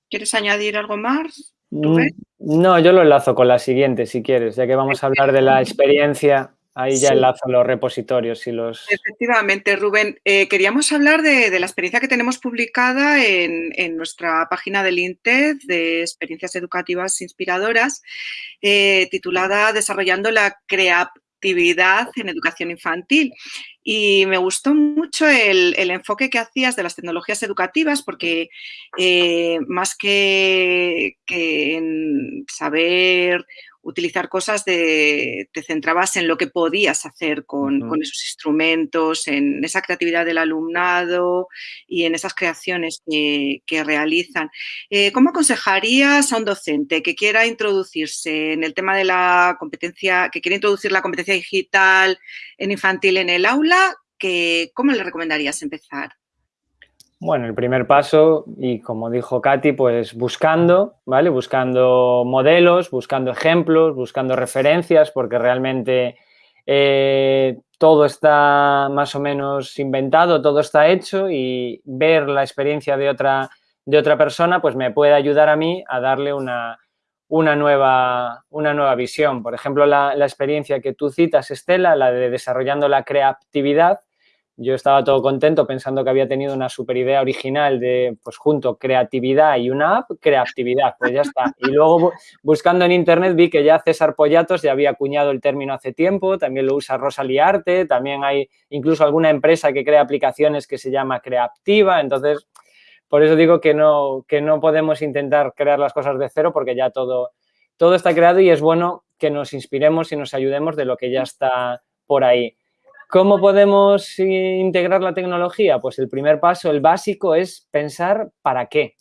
¿Quieres añadir algo más? Mm, no, yo lo enlazo con la siguiente, si quieres, ya que vamos a hablar de la experiencia Ahí ya enlazo los repositorios y los... Efectivamente, Rubén. Eh, queríamos hablar de, la experiencia que tenemos publicada en, nuestra página del INTED de experiencias educativas inspiradoras, eh, titulada Desarrollando la creatividad en educación infantil. Y me gustó mucho el, enfoque que hacías de las tecnologías educativas porque eh, más que, que en saber utilizar cosas de, te centrabas en lo que podías hacer con, esos instrumentos, en esa creatividad del alumnado y en esas creaciones que, realizan. Eh, ¿Cómo aconsejarías a un docente que quiera introducirse en el tema de la competencia, que quiera introducir la competencia digital en infantil en el aula? Que, ¿Cómo le recomendarías empezar? Bueno, el primer paso, y como dijo Katy, pues buscando, ¿vale? Buscando modelos, buscando ejemplos, buscando referencias, porque realmente eh, todo está más o menos inventado, todo está hecho y ver la experiencia de otra, de otra persona, pues me puede ayudar a mí a darle una, nueva, una nueva visión. Por ejemplo, la, la experiencia que tú citas, Estela, la de desarrollando la creatividad, yo estaba todo contento pensando que había tenido una super idea original de, pues junto, creatividad y una app, creatividad, pues ya está. Y luego buscando en internet vi que ya César Pollatos ya había acuñado el término hace tiempo, también lo usa Rosalía Arte, también hay incluso alguna empresa que crea aplicaciones que se llama Creativa, entonces, por eso digo que no, que no podemos intentar crear las cosas de cero porque ya todo, todo está creado y es bueno que nos inspiremos y nos ayudemos de lo que ya está por ahí. ¿Cómo podemos integrar la tecnología? Pues el primer paso, el básico, es pensar para qué,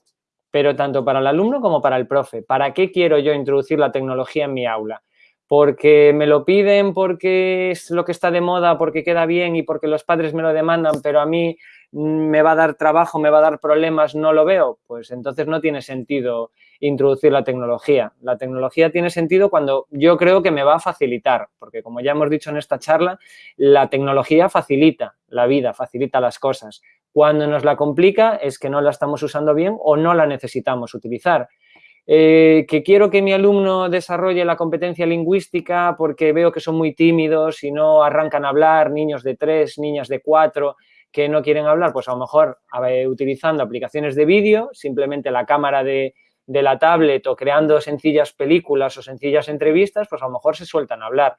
pero tanto para el alumno como para el profe. ¿Para qué quiero yo introducir la tecnología en mi aula? porque me lo piden, porque es lo que está de moda, porque queda bien y porque los padres me lo demandan, pero a mí me va a dar trabajo, me va a dar problemas, no lo veo, pues entonces no tiene sentido introducir la tecnología. La tecnología tiene sentido cuando yo creo que me va a facilitar, porque como ya hemos dicho en esta charla, la tecnología facilita la vida, facilita las cosas. Cuando nos la complica es que no la estamos usando bien o no la necesitamos utilizar. Eh, que quiero que mi alumno desarrolle la competencia lingüística porque veo que son muy tímidos y no arrancan a hablar, niños de tres, niñas de cuatro, que no quieren hablar, pues a lo mejor utilizando aplicaciones de vídeo, simplemente la cámara de, de la tablet o creando sencillas películas o sencillas entrevistas, pues a lo mejor se sueltan a hablar.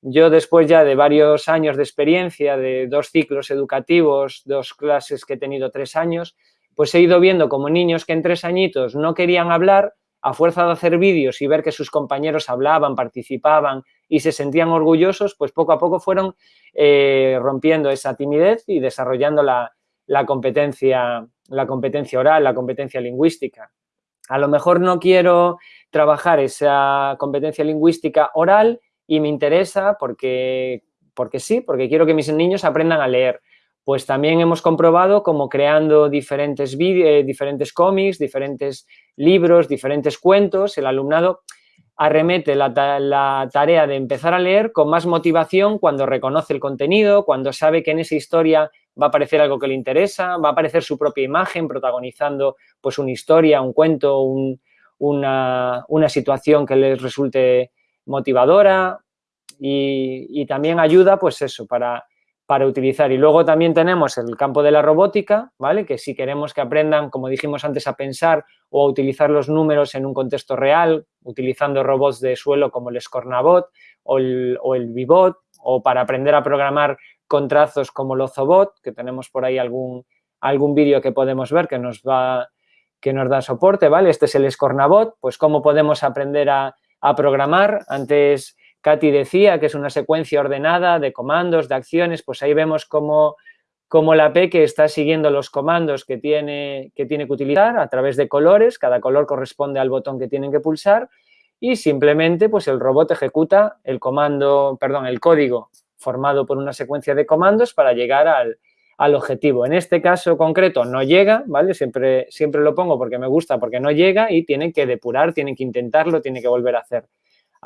Yo después ya de varios años de experiencia, de dos ciclos educativos, dos clases que he tenido tres años, pues he ido viendo como niños que en tres añitos no querían hablar, a fuerza de hacer vídeos y ver que sus compañeros hablaban, participaban y se sentían orgullosos, pues poco a poco fueron eh, rompiendo esa timidez y desarrollando la, competencia, la competencia oral, la competencia lingüística. A lo mejor no quiero trabajar esa competencia lingüística oral y me interesa porque, porque sí, porque quiero que mis niños aprendan a leer. Pues también hemos comprobado como creando diferentes, eh, diferentes cómics, diferentes libros, diferentes cuentos, el alumnado arremete la, la, tarea de empezar a leer con más motivación cuando reconoce el contenido, cuando sabe que en esa historia va a aparecer algo que le interesa, va a aparecer su propia imagen protagonizando pues una historia, un cuento, una, una, situación que les resulte motivadora y, y también ayuda pues eso para para utilizar. Y luego también tenemos el campo de la robótica, ¿vale? Que si queremos que aprendan, como dijimos antes, a pensar o a utilizar los números en un contexto real, utilizando robots de suelo como el Scornabot o el, o el o para aprender a programar con trazos como el Ozobot, que tenemos por ahí algún, algún vídeo que podemos ver que nos va que nos da soporte, ¿vale? Este es el Scornabot, pues cómo podemos aprender a, programar. Antes Katy decía que es una secuencia ordenada de comandos, de acciones, pues ahí vemos cómo, cómo la Peque está siguiendo los comandos que tiene, que tiene que utilizar a través de colores, cada color corresponde al botón que tienen que pulsar y simplemente pues el robot ejecuta el comando, perdón, el código formado por una secuencia de comandos para llegar al, al objetivo. En este caso concreto no llega, ¿vale? Siempre, siempre lo pongo porque me gusta, porque no llega y tienen que depurar, tienen que intentarlo, tienen que volver a hacer.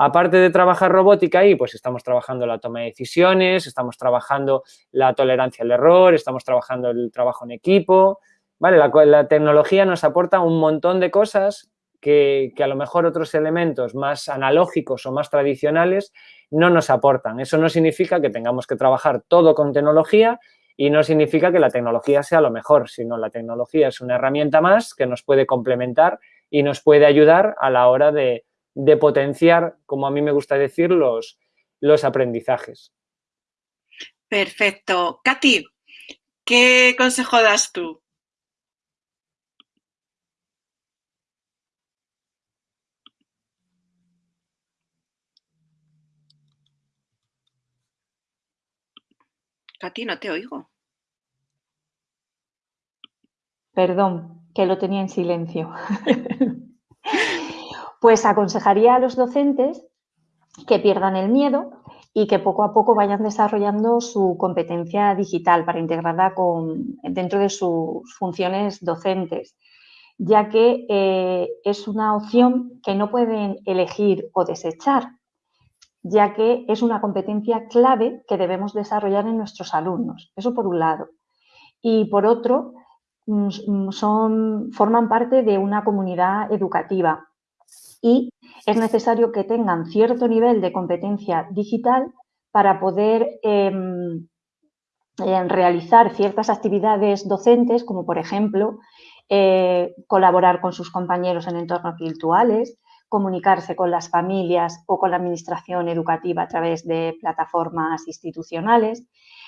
Aparte de trabajar robótica ahí, pues estamos trabajando la toma de decisiones, estamos trabajando la tolerancia al error, estamos trabajando el trabajo en equipo, ¿vale? La, tecnología nos aporta un montón de cosas que, que, a lo mejor otros elementos más analógicos o más tradicionales no nos aportan. Eso no significa que tengamos que trabajar todo con tecnología, y no significa que la tecnología sea lo mejor, sino la tecnología es una herramienta más que nos puede complementar y nos puede ayudar a la hora de, potenciar, como a mí me gusta decir, los, los aprendizajes. Perfecto. Katy, ¿qué consejo das tú? Katy, no te oigo. Perdón, que lo tenía en silencio. pues aconsejaría a los docentes que pierdan el miedo y que poco a poco vayan desarrollando su competencia digital para integrarla con, dentro de sus funciones docentes, ya que eh, es una opción que no pueden elegir o desechar, ya que es una competencia clave que debemos desarrollar en nuestros alumnos. Eso por un lado. Y por otro, Mm, mm, son, forman parte de una comunidad educativa y es necesario que tengan cierto nivel de competencia digital para poder em, em, realizar ciertas actividades docentes, como por ejemplo eh, colaborar con sus compañeros en entornos virtuales, comunicarse con las familias o con la administración educativa a través de plataformas institucionales.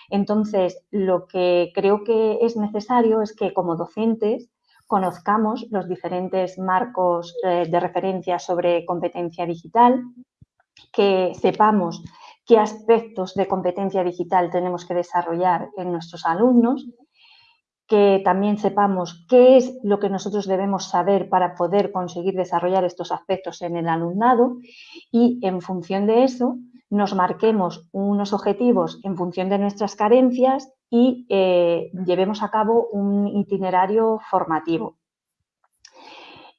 Entonces, lo que creo que es necesario es que como docentes conozcamos los diferentes marcos eh, de referencia sobre competencia digital, que sepamos qué aspectos de competencia digital tenemos que desarrollar en nuestros alumnos, que también sepamos qué es lo que nosotros debemos saber para poder conseguir desarrollar estos aspectos en el alumnado y en función de eso nos marquemos unos objetivos en función de nuestras carencias y eh, llevemos a cabo un itinerario formativo.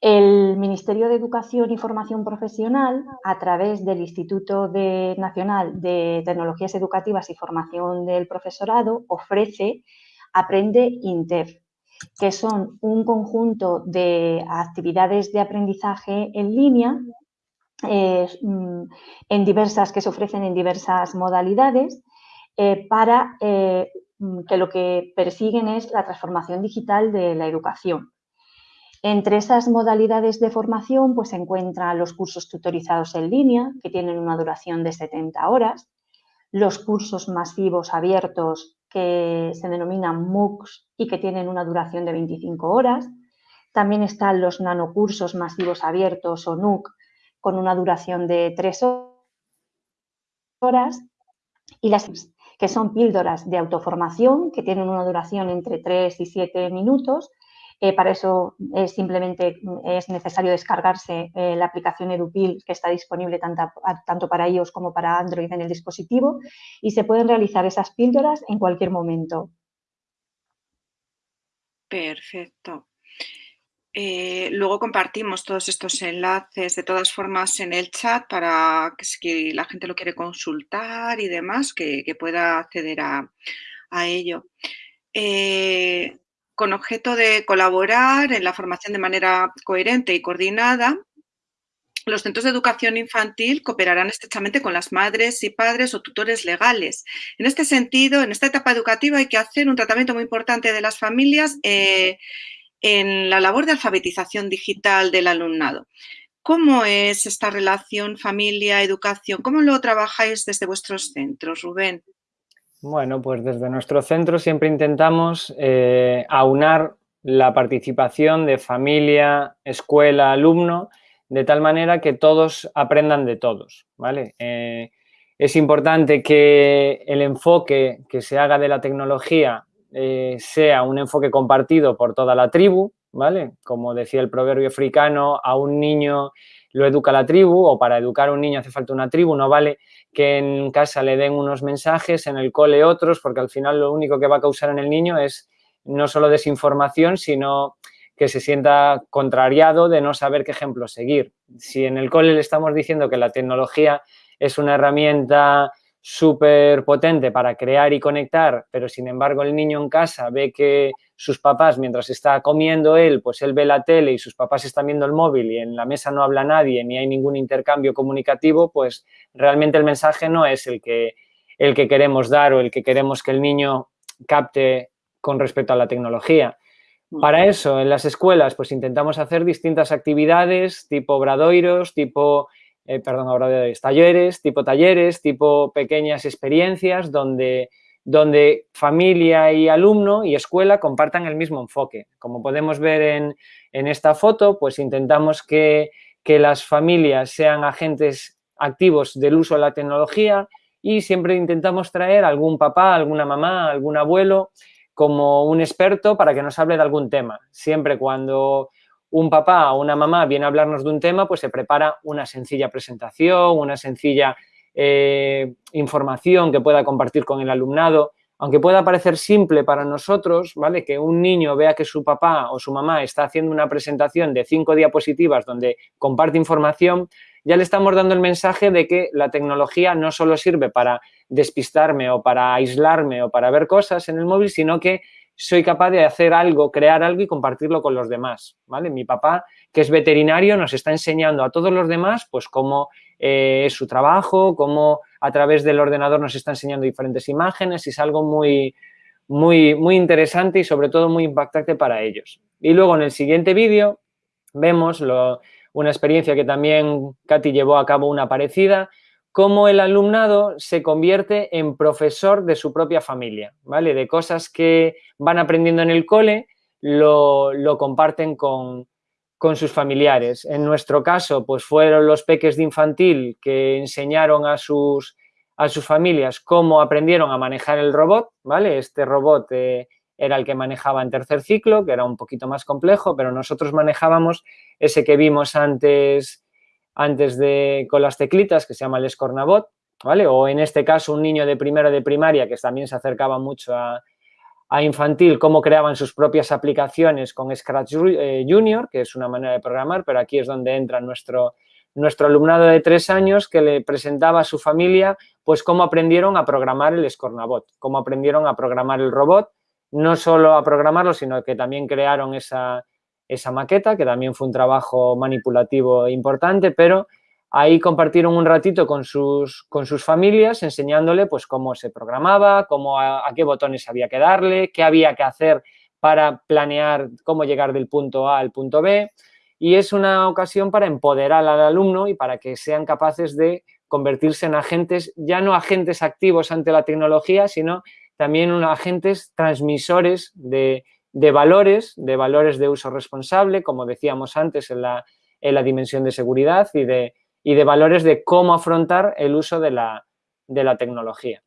El Ministerio de Educación y Formación Profesional, a través del Instituto Nacional de Tecnologías Educativas y Formación del Profesorado, ofrece Aprende Inter, que son un conjunto de actividades de aprendizaje en línea Mm, en diversas, que se ofrecen en diversas modalidades eh, para eh, que lo que persiguen es la transformación digital de la educación. Entre esas modalidades de formación pues, se encuentran los cursos tutorizados en línea, que tienen una duración de 70 horas, los cursos masivos abiertos que se denominan MOOCs y que tienen una duración de 25 horas. También están los nanocursos masivos abiertos o NUC, con una duración de tres horas y las que son píldoras de autoformación que tienen una duración entre 3 y 7 minutos. Eh, para eso es simplemente es necesario descargarse eh, la aplicación EduPil que está disponible tanto, tanto para iOS como para Android en el dispositivo y se pueden realizar esas píldoras en cualquier momento. Perfecto. Eh, luego compartimos todos estos enlaces de todas formas en el chat para que si la gente lo quiere consultar y demás, que, pueda acceder a, ello. Eh, con objeto de colaborar en la formación de manera coherente y coordinada, los centros de educación infantil cooperarán estrechamente con las madres y padres o tutores legales. En este sentido, en esta etapa educativa hay que hacer un tratamiento muy importante de las familias eh, en la labor de alfabetización digital del alumnado. ¿Cómo es esta relación familia-educación? ¿Cómo lo trabajáis desde vuestros centros, Rubén? Bueno, pues desde nuestro centro siempre intentamos eh, aunar la participación de familia, escuela, alumno, de tal manera que todos aprendan de todos, ¿vale? Eh, es importante que el enfoque que se haga de la tecnología eh, sea un enfoque compartido por toda la tribu, ¿vale? Como decía el proverbio africano, a un niño lo educa la tribu o para educar a un niño hace falta una tribu, no vale que en casa le den unos mensajes, en el cole otros, porque al final lo único que va a causar en el niño es no solo desinformación, sino que se sienta contrariado de no saber qué ejemplo seguir. Si en el cole le estamos diciendo que la tecnología es una herramienta súper potente para crear y conectar, pero sin embargo el niño en casa ve que sus papás, mientras está comiendo él, pues él ve la tele y sus papás están viendo el móvil y en la mesa no habla nadie ni hay ningún intercambio comunicativo, pues realmente el mensaje no es el que, el que queremos dar o el que queremos que el niño capte con respecto a la tecnología. Para eso, en las escuelas, pues intentamos hacer distintas actividades tipo bradoiros, tipo eh, perdón, ahora de talleres, tipo talleres, tipo pequeñas experiencias donde, donde familia y alumno y escuela compartan el mismo enfoque. Como podemos ver en, en esta foto, pues intentamos que, que las familias sean agentes activos del uso de la tecnología y siempre intentamos traer algún papá, alguna mamá, algún abuelo como un experto para que nos hable de algún tema. Siempre cuando un papá o una mamá viene a hablarnos de un tema, pues se prepara una sencilla presentación, una sencilla eh, información que pueda compartir con el alumnado. Aunque pueda parecer simple para nosotros, ¿vale? Que un niño vea que su papá o su mamá está haciendo una presentación de cinco diapositivas donde comparte información, ya le estamos dando el mensaje de que la tecnología no solo sirve para despistarme o para aislarme o para ver cosas en el móvil, sino que soy capaz de hacer algo, crear algo y compartirlo con los demás, ¿vale? Mi papá, que es veterinario, nos está enseñando a todos los demás, pues, cómo eh, es su trabajo, cómo a través del ordenador nos está enseñando diferentes imágenes y es algo muy, muy, muy interesante y sobre todo muy impactante para ellos. Y luego en el siguiente vídeo vemos una experiencia que también Katy llevó a cabo una parecida, cómo el alumnado se convierte en profesor de su propia familia, ¿vale? De cosas que van aprendiendo en el cole, lo, comparten con, sus familiares. En nuestro caso, pues fueron los peques de infantil que enseñaron a sus, a sus familias cómo aprendieron a manejar el robot, ¿vale? Este robot eh, era el que manejaba en tercer ciclo, que era un poquito más complejo, pero nosotros manejábamos ese que vimos antes antes de con las teclitas, que se llama el Escornabot, ¿vale? O en este caso un niño de primero de primaria que también se acercaba mucho a, infantil, cómo creaban sus propias aplicaciones con Scratch eh, Junior, que es una manera de programar, pero aquí es donde entra nuestro, nuestro alumnado de tres años que le presentaba a su familia pues cómo aprendieron a programar el Scornabot, cómo aprendieron a programar el robot, no solo a programarlo, sino que también crearon esa, esa maqueta, que también fue un trabajo manipulativo importante, pero ahí compartieron un ratito con sus, con sus familias enseñándole pues cómo se programaba, cómo a, qué botones había que darle, qué había que hacer para planear cómo llegar del punto A al punto B. Y es una ocasión para empoderar al alumno y para que sean capaces de convertirse en agentes, ya no agentes activos ante la tecnología, sino también agentes transmisores de, de valores, de valores de uso responsable, como decíamos antes en la, en la dimensión de seguridad y de, y de valores de cómo afrontar el uso de la, de la tecnología.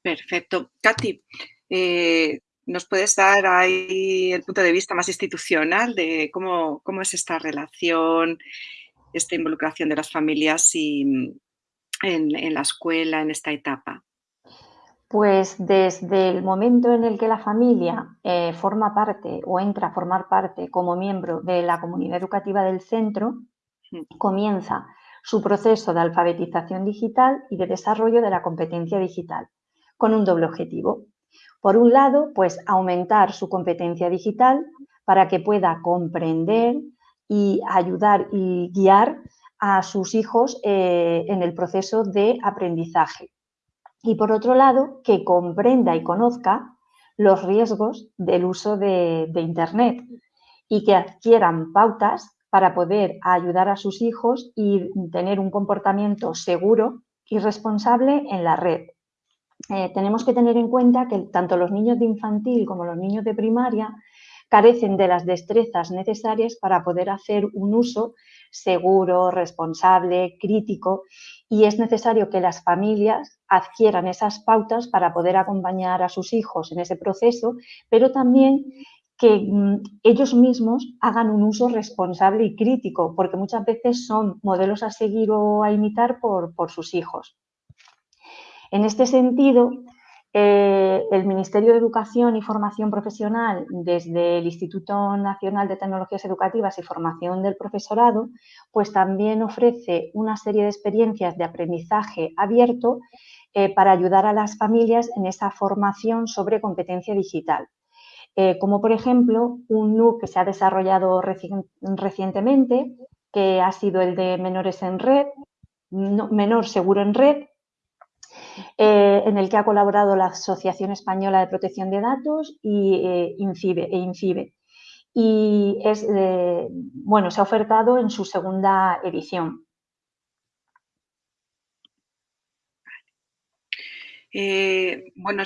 Perfecto. Katy, eh, ¿nos puedes dar ahí el punto de vista más institucional de cómo, cómo es esta relación, esta involucración de las familias y, en, en la escuela en esta etapa? Pues desde el momento en el que la familia eh, forma parte o entra a formar parte como miembro de la comunidad educativa del centro, comienza su proceso de alfabetización digital y de desarrollo de la competencia digital, con un doble objetivo. Por un lado, pues aumentar su competencia digital para que pueda comprender y ayudar y guiar a sus hijos eh, en el proceso de aprendizaje y por otro lado, que comprenda y conozca los riesgos del uso de, Internet y que adquieran pautas para poder ayudar a sus hijos y tener un comportamiento seguro y responsable en la red. Eh, tenemos que tener en cuenta que tanto los niños de infantil como los niños de primaria carecen de las destrezas necesarias para poder hacer un uso seguro, responsable, crítico y es necesario que las familias adquieran esas pautas para poder acompañar a sus hijos en ese proceso, pero también que mm, ellos mismos hagan un uso responsable y crítico, porque muchas veces son modelos a seguir o a imitar por, por sus hijos. En este sentido, eh, el Ministerio de Educación y Formación Profesional, desde el Instituto Nacional de Tecnologías Educativas y Formación del Profesorado, pues también ofrece una serie de experiencias de aprendizaje abierto eh, para ayudar a las familias en esa formación sobre competencia digital. Eh, como por ejemplo un NUC que se ha desarrollado recientemente, que ha sido el de menores en red, menor seguro en red, eh, en el que ha colaborado la Asociación Española de Protección de Datos y eh, INCIBE, e INCIBE. Y es, bueno, se ha ofertado en su segunda edición. Eh, bueno,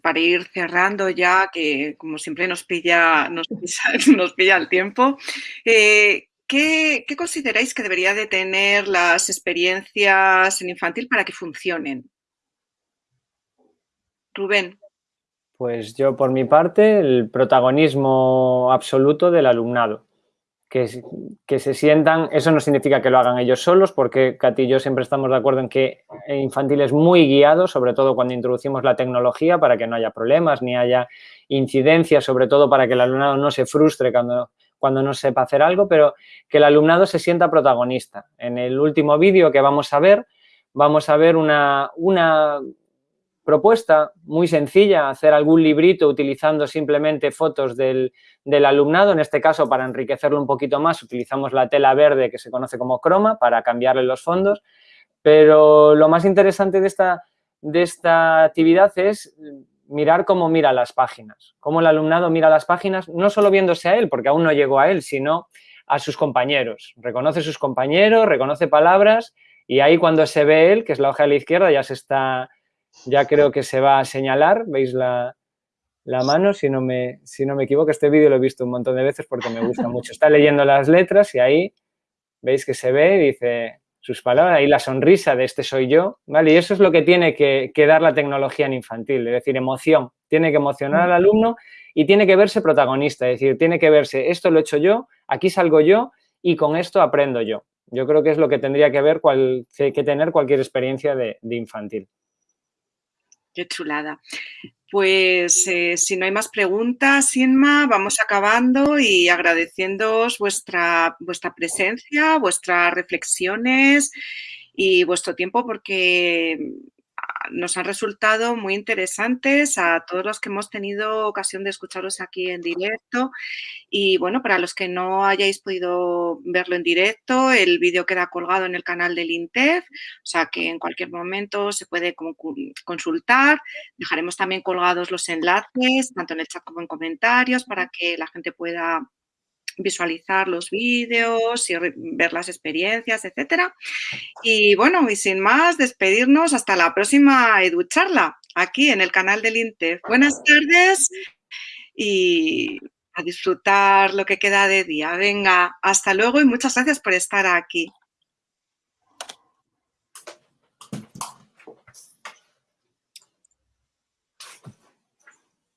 para ir cerrando ya, que como siempre nos pilla, nos pilla, el tiempo, ¿qué, ¿qué, consideráis que debería de tener las experiencias en infantil para que funcionen? Rubén. Pues yo, por mi parte, el protagonismo absoluto del alumnado. Que, que, se sientan, eso no significa que lo hagan ellos solos, porque Katy y yo siempre estamos de acuerdo en que infantil es muy guiado, sobre todo cuando introducimos la tecnología, para que no haya problemas ni haya incidencias, sobre todo para que el alumnado no se frustre cuando, cuando no sepa hacer algo, pero que el alumnado se sienta protagonista. En el último vídeo que vamos a ver, vamos a ver una, una propuesta muy sencilla, hacer algún librito utilizando simplemente fotos del, alumnado, en este caso para enriquecerlo un poquito más utilizamos la tela verde que se conoce como croma para cambiarle los fondos, pero lo más interesante de esta, de esta actividad es mirar cómo mira las páginas, cómo el alumnado mira las páginas, no solo viéndose a él, porque aún no llegó a él, sino a sus compañeros. Reconoce sus compañeros, reconoce palabras y ahí cuando se ve él, que es la hoja de la izquierda, ya se está ya creo que se va a señalar, veis la, mano, si no, me, si no me equivoco, este vídeo lo he visto un montón de veces porque me gusta mucho. Está leyendo las letras y ahí veis que se ve, dice sus palabras, ahí la sonrisa de este soy yo, ¿vale? Y eso es lo que tiene que, dar la tecnología en infantil, es decir, emoción. Tiene que emocionar al alumno y tiene que verse protagonista, es decir, tiene que verse, esto lo he hecho yo, aquí salgo yo y con esto aprendo yo. Yo creo que es lo que tendría que ver, cual, que tener cualquier experiencia de infantil. Qué chulada. Pues eh, si no hay más preguntas, Inma, vamos acabando y agradeciéndoos vuestra, vuestra presencia, vuestras reflexiones y vuestro tiempo porque nos han resultado muy interesantes a todos los que hemos tenido ocasión de escucharos aquí en directo. Y bueno, para los que no hayáis podido verlo en directo, el vídeo queda colgado en el canal del INTEF, o sea que en cualquier momento se puede consultar. Dejaremos también colgados los enlaces, tanto en el chat como en comentarios, para que la gente pueda visualizar los vídeos y ver las experiencias, etcétera. Y bueno, y sin más, despedirnos hasta la próxima EduCharla, aquí en el canal del INTEF. Buenas tardes y a disfrutar lo que queda de día. Venga, hasta luego y muchas gracias por estar aquí.